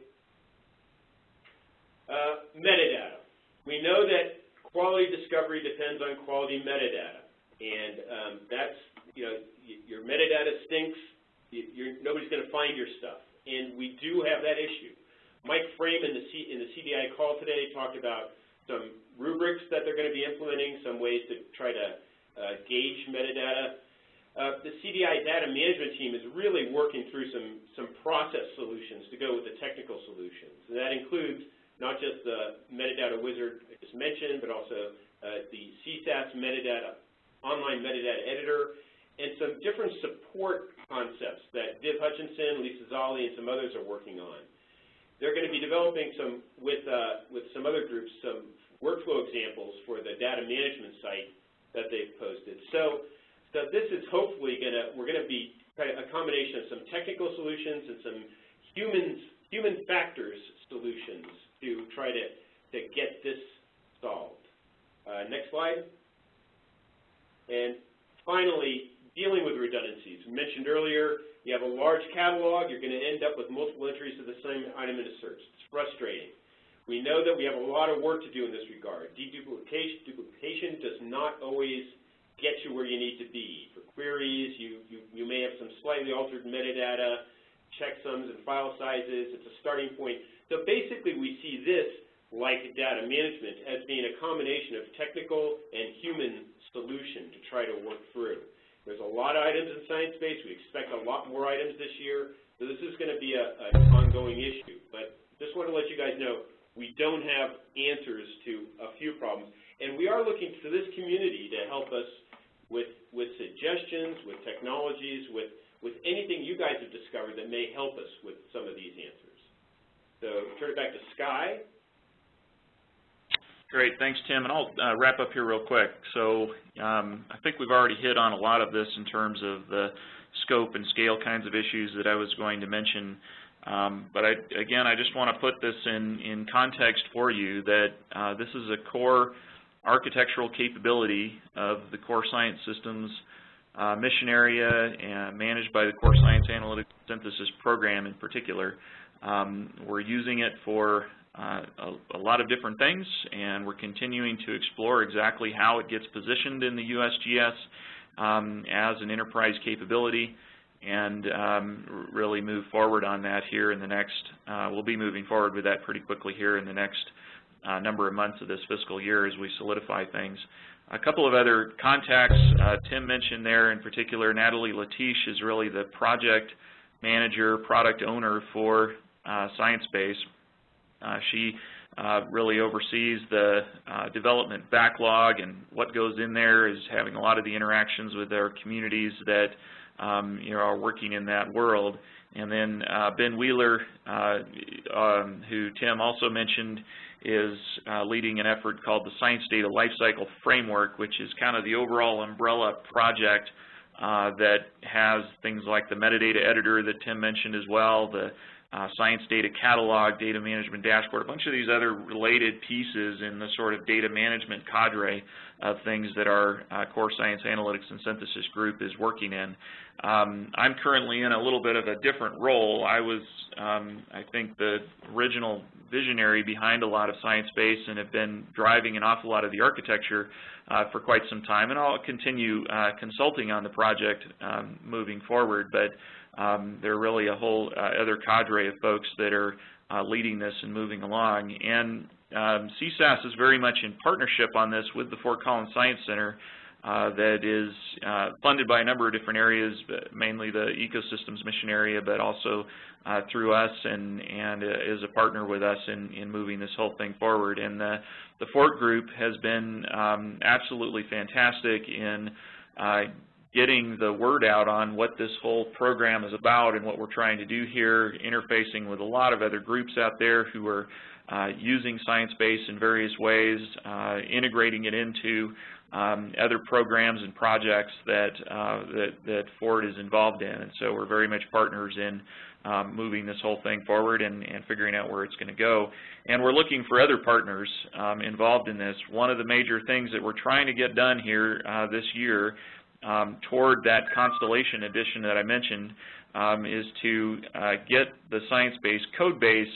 Uh, metadata. We know that quality discovery depends on quality metadata. And um, that's, you know, your metadata stinks, you're, nobody's going to find your stuff. And we do have that issue. Mike Frame in the, C, in the CDI call today talked about some rubrics that they're going to be implementing, some ways to try to uh, gauge metadata. Uh, the CDI data management team is really working through some, some process solutions to go with the technical solutions. And that includes not just the metadata wizard I just mentioned, but also uh, the CSAS metadata, online metadata editor, and some different support concepts that Viv Hutchison, Lisa Zolly, and some others are working on. They're going to be developing some, with, uh, with some other groups, some workflow examples for the data management site that they've posted. So, so this is hopefully going to, we're going to be a combination of some technical solutions and some humans, human factors solutions to try to, to get this solved. Uh, next slide. And finally, dealing with redundancies. We mentioned earlier, you have a large catalog, you're going to end up with multiple entries of the same item in a search. It's frustrating. We know that we have a lot of work to do in this regard. Deduplication duplication does not always get you where you need to be. For queries, you, you, you may have some slightly altered metadata, checksums and file sizes. It's a starting point. So basically, we see this, like data management, as being a combination of technical and human solution to try to work through. There's a lot of items in ScienceBase. We expect a lot more items this year. So this is going to be a, an ongoing issue. But just want to let you guys know, we don't have answers to a few problems. And we are looking to this community to help us with, with suggestions, with technologies, with, with anything you guys have discovered that may help us with some of these answers. So turn it back to Sky. Great, thanks Tim, and I'll uh, wrap up here real quick. So um, I think we've already hit on a lot of this in terms of the scope and scale kinds of issues that I was going to mention. Um, but I, again, I just want to put this in, in context for you that uh, this is a core architectural capability of the Core Science Systems uh, mission area and managed by the Core Science Analytic Synthesis program in particular. Um, we're using it for uh, a, a, lot of different things, and we're continuing to explore exactly how it gets positioned in the USGS um, as an enterprise capability and um, really move forward on that here in the next, uh, we'll be moving forward with that pretty quickly here in the next uh, number of months of this fiscal year as we solidify things. A couple of other contacts uh, Tim mentioned there in particular, Natalie Latysh is really the project manager, product owner for uh, ScienceBase. Uh, she uh, really oversees the development backlog and what goes in there is having a lot of the interactions with our communities that um, you know, are working in that world. And then uh, Ben Wheeler, uh, um, who Tim also mentioned, is uh, leading an effort called the Science Data Lifecycle Framework, which is kind of the overall umbrella project uh, that has things like the metadata editor that Tim mentioned as well, the uh, science data catalog, data management dashboard, a bunch of these other related pieces in the sort of data management cadre of things that our uh, core science analytics and synthesis group is working in. Um, I'm currently in a little bit of a different role. I was, um, I think, the original visionary behind a lot of ScienceBase and have been driving an awful lot of the architecture uh, for quite some time, and I'll continue uh, consulting on the project um, moving forward. But um, there are really a whole uh, other cadre of folks that are uh, leading this and moving along. And um, CSAS is very much in partnership on this with the Fort Collins Science Center uh, that is uh, funded by a number of different areas, mainly the ecosystems mission area, but also uh, through us and, and uh, is a partner with us in, in moving this whole thing forward. And the, the Fort group has been um, absolutely fantastic in getting the word out on what this whole program is about and what we're trying to do here, interfacing with a lot of other groups out there who are uh, using ScienceBase in various ways, uh, integrating it into um, other programs and projects that, uh, that, that Fort is involved in. And so we're very much partners in um, moving this whole thing forward and, and figuring out where it's going to go. And we're looking for other partners um, involved in this. One of the major things that we're trying to get done here uh, this year um, toward that Constellation edition that I mentioned um, is to uh, get the ScienceBase code base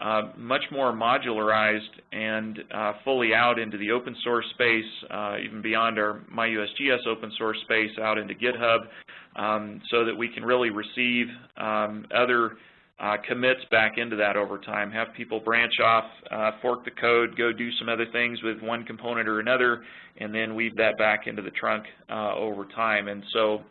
uh, much more modularized and uh, fully out into the open source space, uh, even beyond our MyUSGS open source space out into GitHub, um, so that we can really receive um, other uh, commits back into that over time, have people branch off, uh, fork the code, go do some other things with one component or another, and then weave that back into the trunk uh, over time. And so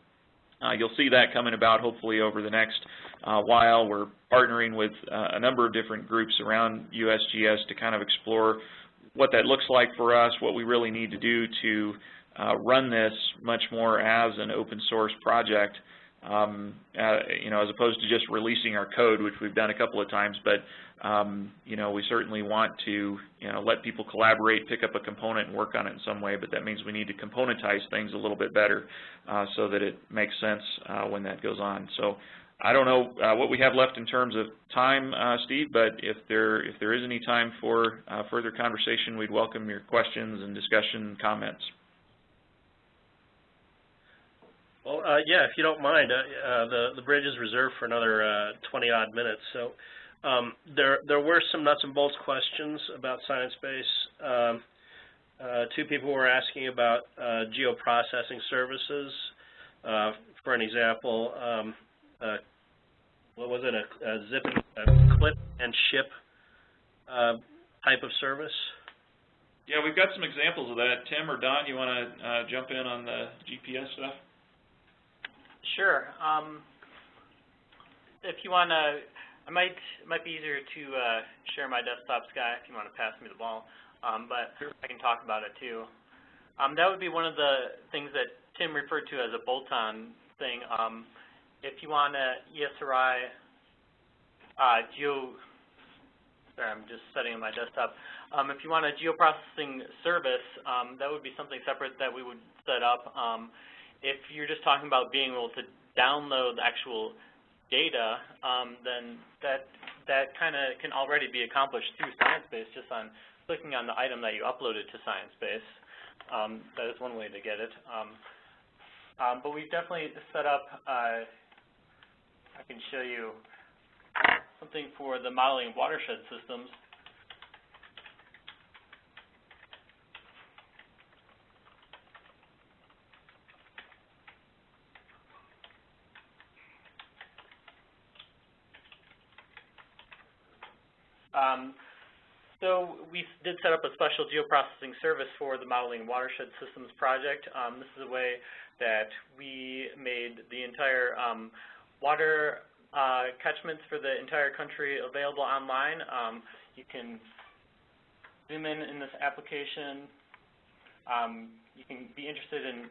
uh, you'll see that coming about hopefully over the next uh, while. We're partnering with uh, a number of different groups around USGS to kind of explore what that looks like for us, what we really need to do to run this much more as an open source project um, uh, you know, as opposed to just releasing our code, which we've done a couple of times. But, um, you know, we certainly want to, you know, let people collaborate, pick up a component and work on it in some way, but that means we need to componentize things a little bit better uh, so that it makes sense uh, when that goes on. So I don't know uh, what we have left in terms of time, uh, Steve, but if there, if there is any time for uh, further conversation, we'd welcome your questions and discussion comments. Well, uh, yeah, if you don't mind, uh, uh, the the bridge is reserved for another uh, 20 odd minutes. So um, there there were some nuts and bolts questions about ScienceBase. Um, uh, two people were asking about uh, geoprocessing services. for an example, um, what was it? A, a zip, a clip and ship type of service. Yeah, we've got some examples of that. Tim or Don, you want to jump in on the GPS stuff? Sure. Um, if you want to, I might it might be easier to uh, share my desktop, Sky, if you want to pass me the ball. Um, but I can talk about it too. Um, that would be one of the things that Tim referred to as a bolt-on thing. Um, if you want to ESRI uh, geo, sorry, I'm just setting up my desktop. Um, if you want a geoprocessing service, um, that would be something separate that we would set up. Um, if you're just talking about being able to download the actual data, um, then that that kind of can already be accomplished through ScienceBase just on clicking on the item that you uploaded to ScienceBase. Um, that is one way to get it. Um, um, but we've definitely set up, uh, I can show you something for the modeling of watershed systems. Um, so we did set up a special geoprocessing service for the Modeling Watershed Systems project. Um, this is a way that we made the entire um, water uh, catchments for the entire country available online. Um, you can zoom in in this application. Um, you can be interested in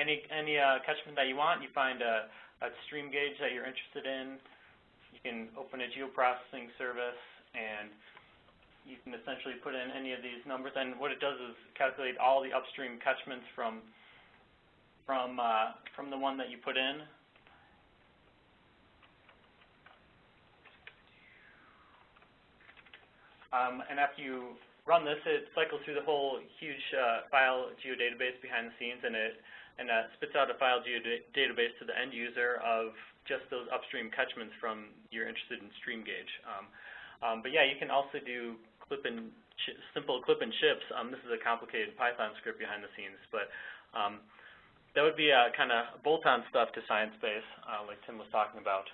any any uh, catchment that you want. You find a, a stream gauge that you're interested in. You can open a geoprocessing service and you can essentially put in any of these numbers, and what it does is calculate all the upstream catchments from from uh, from the one that you put in. Um, and after you run this, it cycles through the whole huge uh, file geodatabase behind the scenes, and it and uh, spits out a file geodatabase to the end user of just those upstream catchments from you're interested in stream gauge. Um, um, but yeah, you can also do clip and simple clip and chips. Um, this is a complicated Python script behind the scenes, but um, that would be kind of bolt-on stuff to ScienceBase, uh, like Tim was talking about.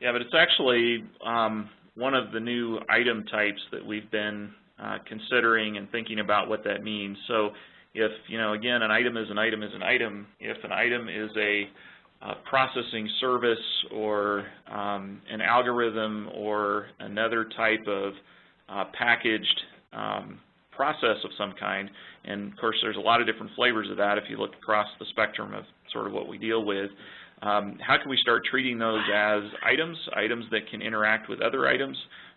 Yeah, but it's actually um, one of the new item types that we've been uh, considering and thinking about what that means. So if, you know, again, an item is an item is an item. If an item is a uh, processing service or um, an algorithm or another type of uh, packaged um, process of some kind. And of course, there's a lot of different flavors of that if you look across the spectrum of sort of what we deal with. Um, how can we start treating those as items, items that can interact with other items,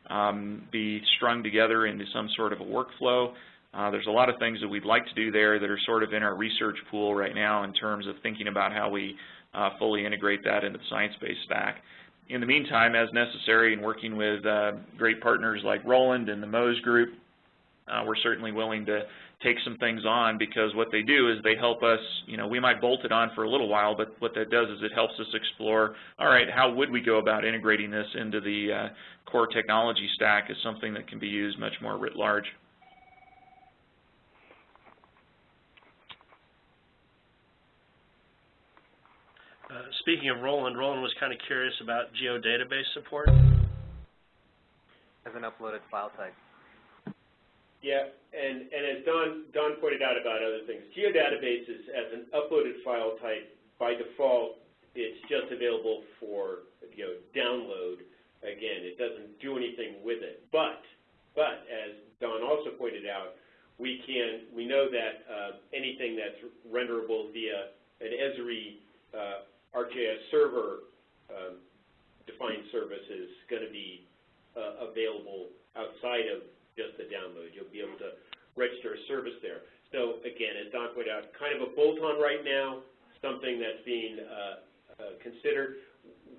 um, be strung together into some sort of a workflow? Uh, there's a lot of things that we'd like to do there that are sort of in our research pool right now in terms of thinking about how we uh, fully integrate that into the ScienceBase stack. In the meantime, as necessary, and working with uh, great partners like Roland and the MoWS Group, uh, we're certainly willing to take some things on because what they do is they help us, you know, we might bolt it on for a little while, but what that does is it helps us explore, all right, how would we go about integrating this into the uh, core technology stack as something that can be used much more writ large. Uh, speaking of Roland, Roland was kind of curious about geodatabase support. As an uploaded file type. Yeah, and, and as Don, Don pointed out about other things, geodatabases as an uploaded file type, by default, it's just available for, you know, download. Again, it doesn't do anything with it. But, but as Don also pointed out, we can, we know that uh, anything that's renderable via an Esri uh, ArcGIS server um, defined service is going to be uh, available outside of just the download. You'll be able to register a service there. So again, as Don pointed out, kind of a bolt-on right now, something that's being uh, uh, considered.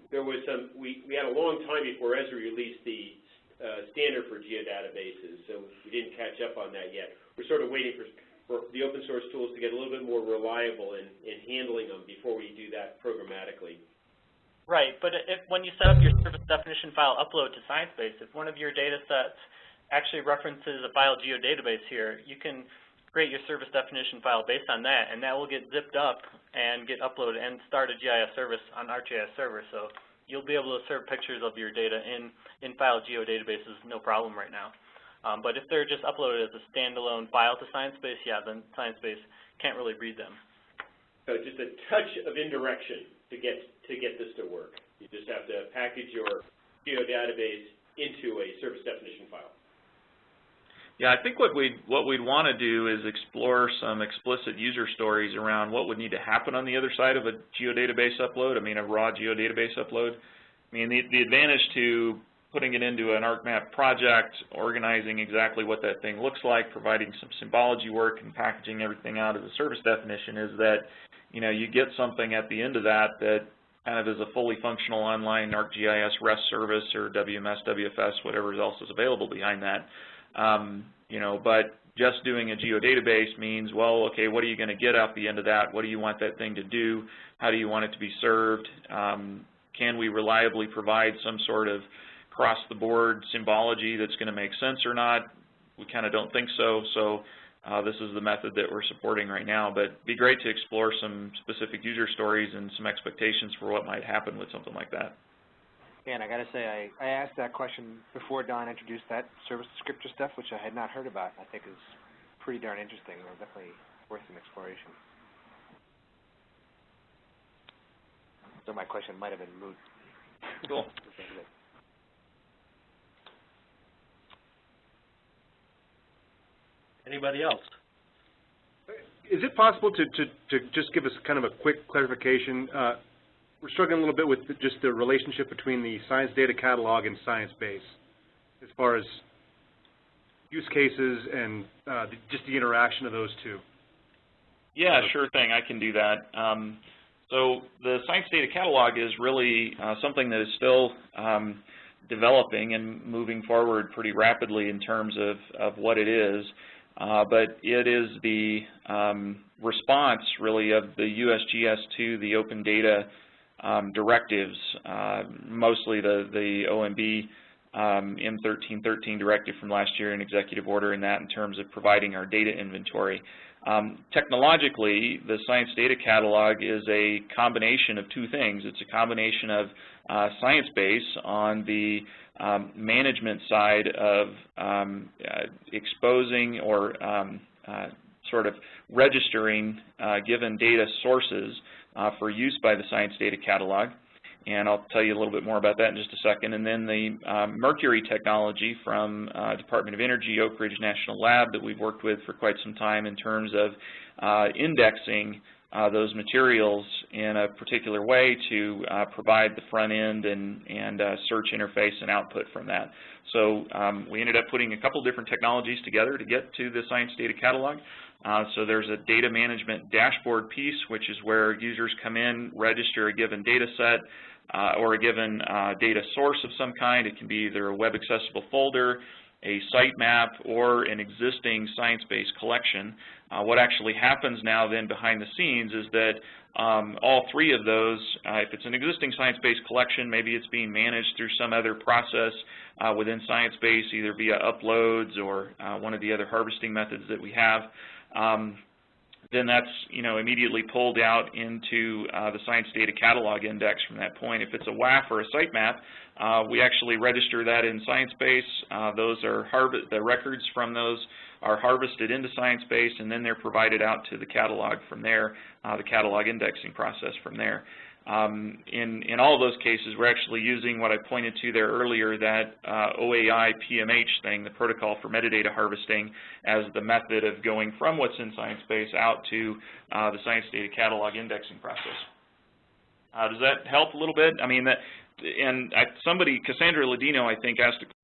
There was some, we, we had a long time before Esri released the uh, standard for geodatabases, so we didn't catch up on that yet. We're sort of waiting for for the open source tools to get a little bit more reliable in, in handling them before we do that programmatically. Right, but if when you set up your service definition file upload to ScienceBase, if one of your data sets actually references a file geodatabase here, you can create your service definition file based on that, and that will get zipped up and get uploaded and start a GIS service on ArcGIS server. So you'll be able to serve pictures of your data in, in file geodatabases no problem right now. Um, but if they're just uploaded as a standalone file to ScienceBase, yeah, then ScienceBase can't really read them. So just a touch of indirection to get to get this to work. You just have to package your geodatabase into a service definition file. Yeah, I think what we'd what we'd want to do is explore some explicit user stories around what would need to happen on the other side of a geodatabase upload. I mean, a raw geodatabase upload. I mean, the the advantage to putting it into an ArcMap project, organizing exactly what that thing looks like, providing some symbology work, and packaging everything out as a service definition is that, you know, you get something at the end of that that kind of is a fully functional online ArcGIS REST service or WMS, WFS, whatever else is available behind that. Um, you know, but just doing a geodatabase means, well, okay, what are you going to get out the end of that? What do you want that thing to do? How do you want it to be served? Um, can we reliably provide some sort of across-the-board symbology that's going to make sense or not? We kind of don't think so, so uh, this is the method that we're supporting right now. But it'd be great to explore some specific user stories and some expectations for what might happen with something like that. And I got to say, I, I asked that question before Don introduced that service descriptor stuff, which I had not heard about. I think is pretty darn interesting. Or definitely worth some exploration. So my question might have been moot. Cool. Anybody else? Is it possible to, to, to just give us kind of a quick clarification? Uh, we're struggling a little bit with the, just the relationship between the science data catalog and ScienceBase as far as use cases and uh, the, just the interaction of those two. Yeah, sure thing. I can do that. Um, so the Science Data Catalog is really uh, something that is still um, developing and moving forward pretty rapidly in terms of, of what it is. Uh, but it is the um, response, really, of the USGS to the open data um, directives, uh, mostly the, the OMB um, M1313 directive from last year and executive order in that in terms of providing our data inventory. Um, technologically, the Science Data Catalog is a combination of two things. It's a combination of uh, ScienceBase on the um, management side of um, uh, exposing or um, uh, sort of registering uh, given data sources uh, for use by the Science Data Catalog. And I'll tell you a little bit more about that in just a second. And then the um, Mercury technology from uh, Department of Energy, Oak Ridge National Lab that we've worked with for quite some time in terms of uh, indexing uh, those materials in a particular way to uh, provide the front end and, and uh, search interface and output from that. So um, we ended up putting a couple different technologies together to get to the Science Data Catalog. Uh, so there's a data management dashboard piece, which is where users come in, register a given data set uh, or a given uh, data source of some kind. It can be either a web accessible folder, a sitemap, or an existing ScienceBase collection. Uh, what actually happens now then behind the scenes is that um, all three of those, uh, if it's an existing ScienceBase collection, maybe it's being managed through some other process uh, within ScienceBase, either via uploads or uh, one of the other harvesting methods that we have. Um, then that's you know immediately pulled out into uh, the Science Data Catalog Index from that point. If it's a WAF or a sitemap, uh, we actually register that in ScienceBase. Uh, those are the records from those are harvested into ScienceBase, and then they're provided out to the catalog from there, uh, the catalog indexing process from there. Um, in, in all those cases, we're actually using what I pointed to there earlier, that uh, OAI PMH thing, the protocol for metadata harvesting, as the method of going from what's in ScienceBase out to uh, the Science Data Catalog indexing process. Uh, does that help a little bit? I mean, that, and I, somebody, Cassandra Ladino, I think, asked a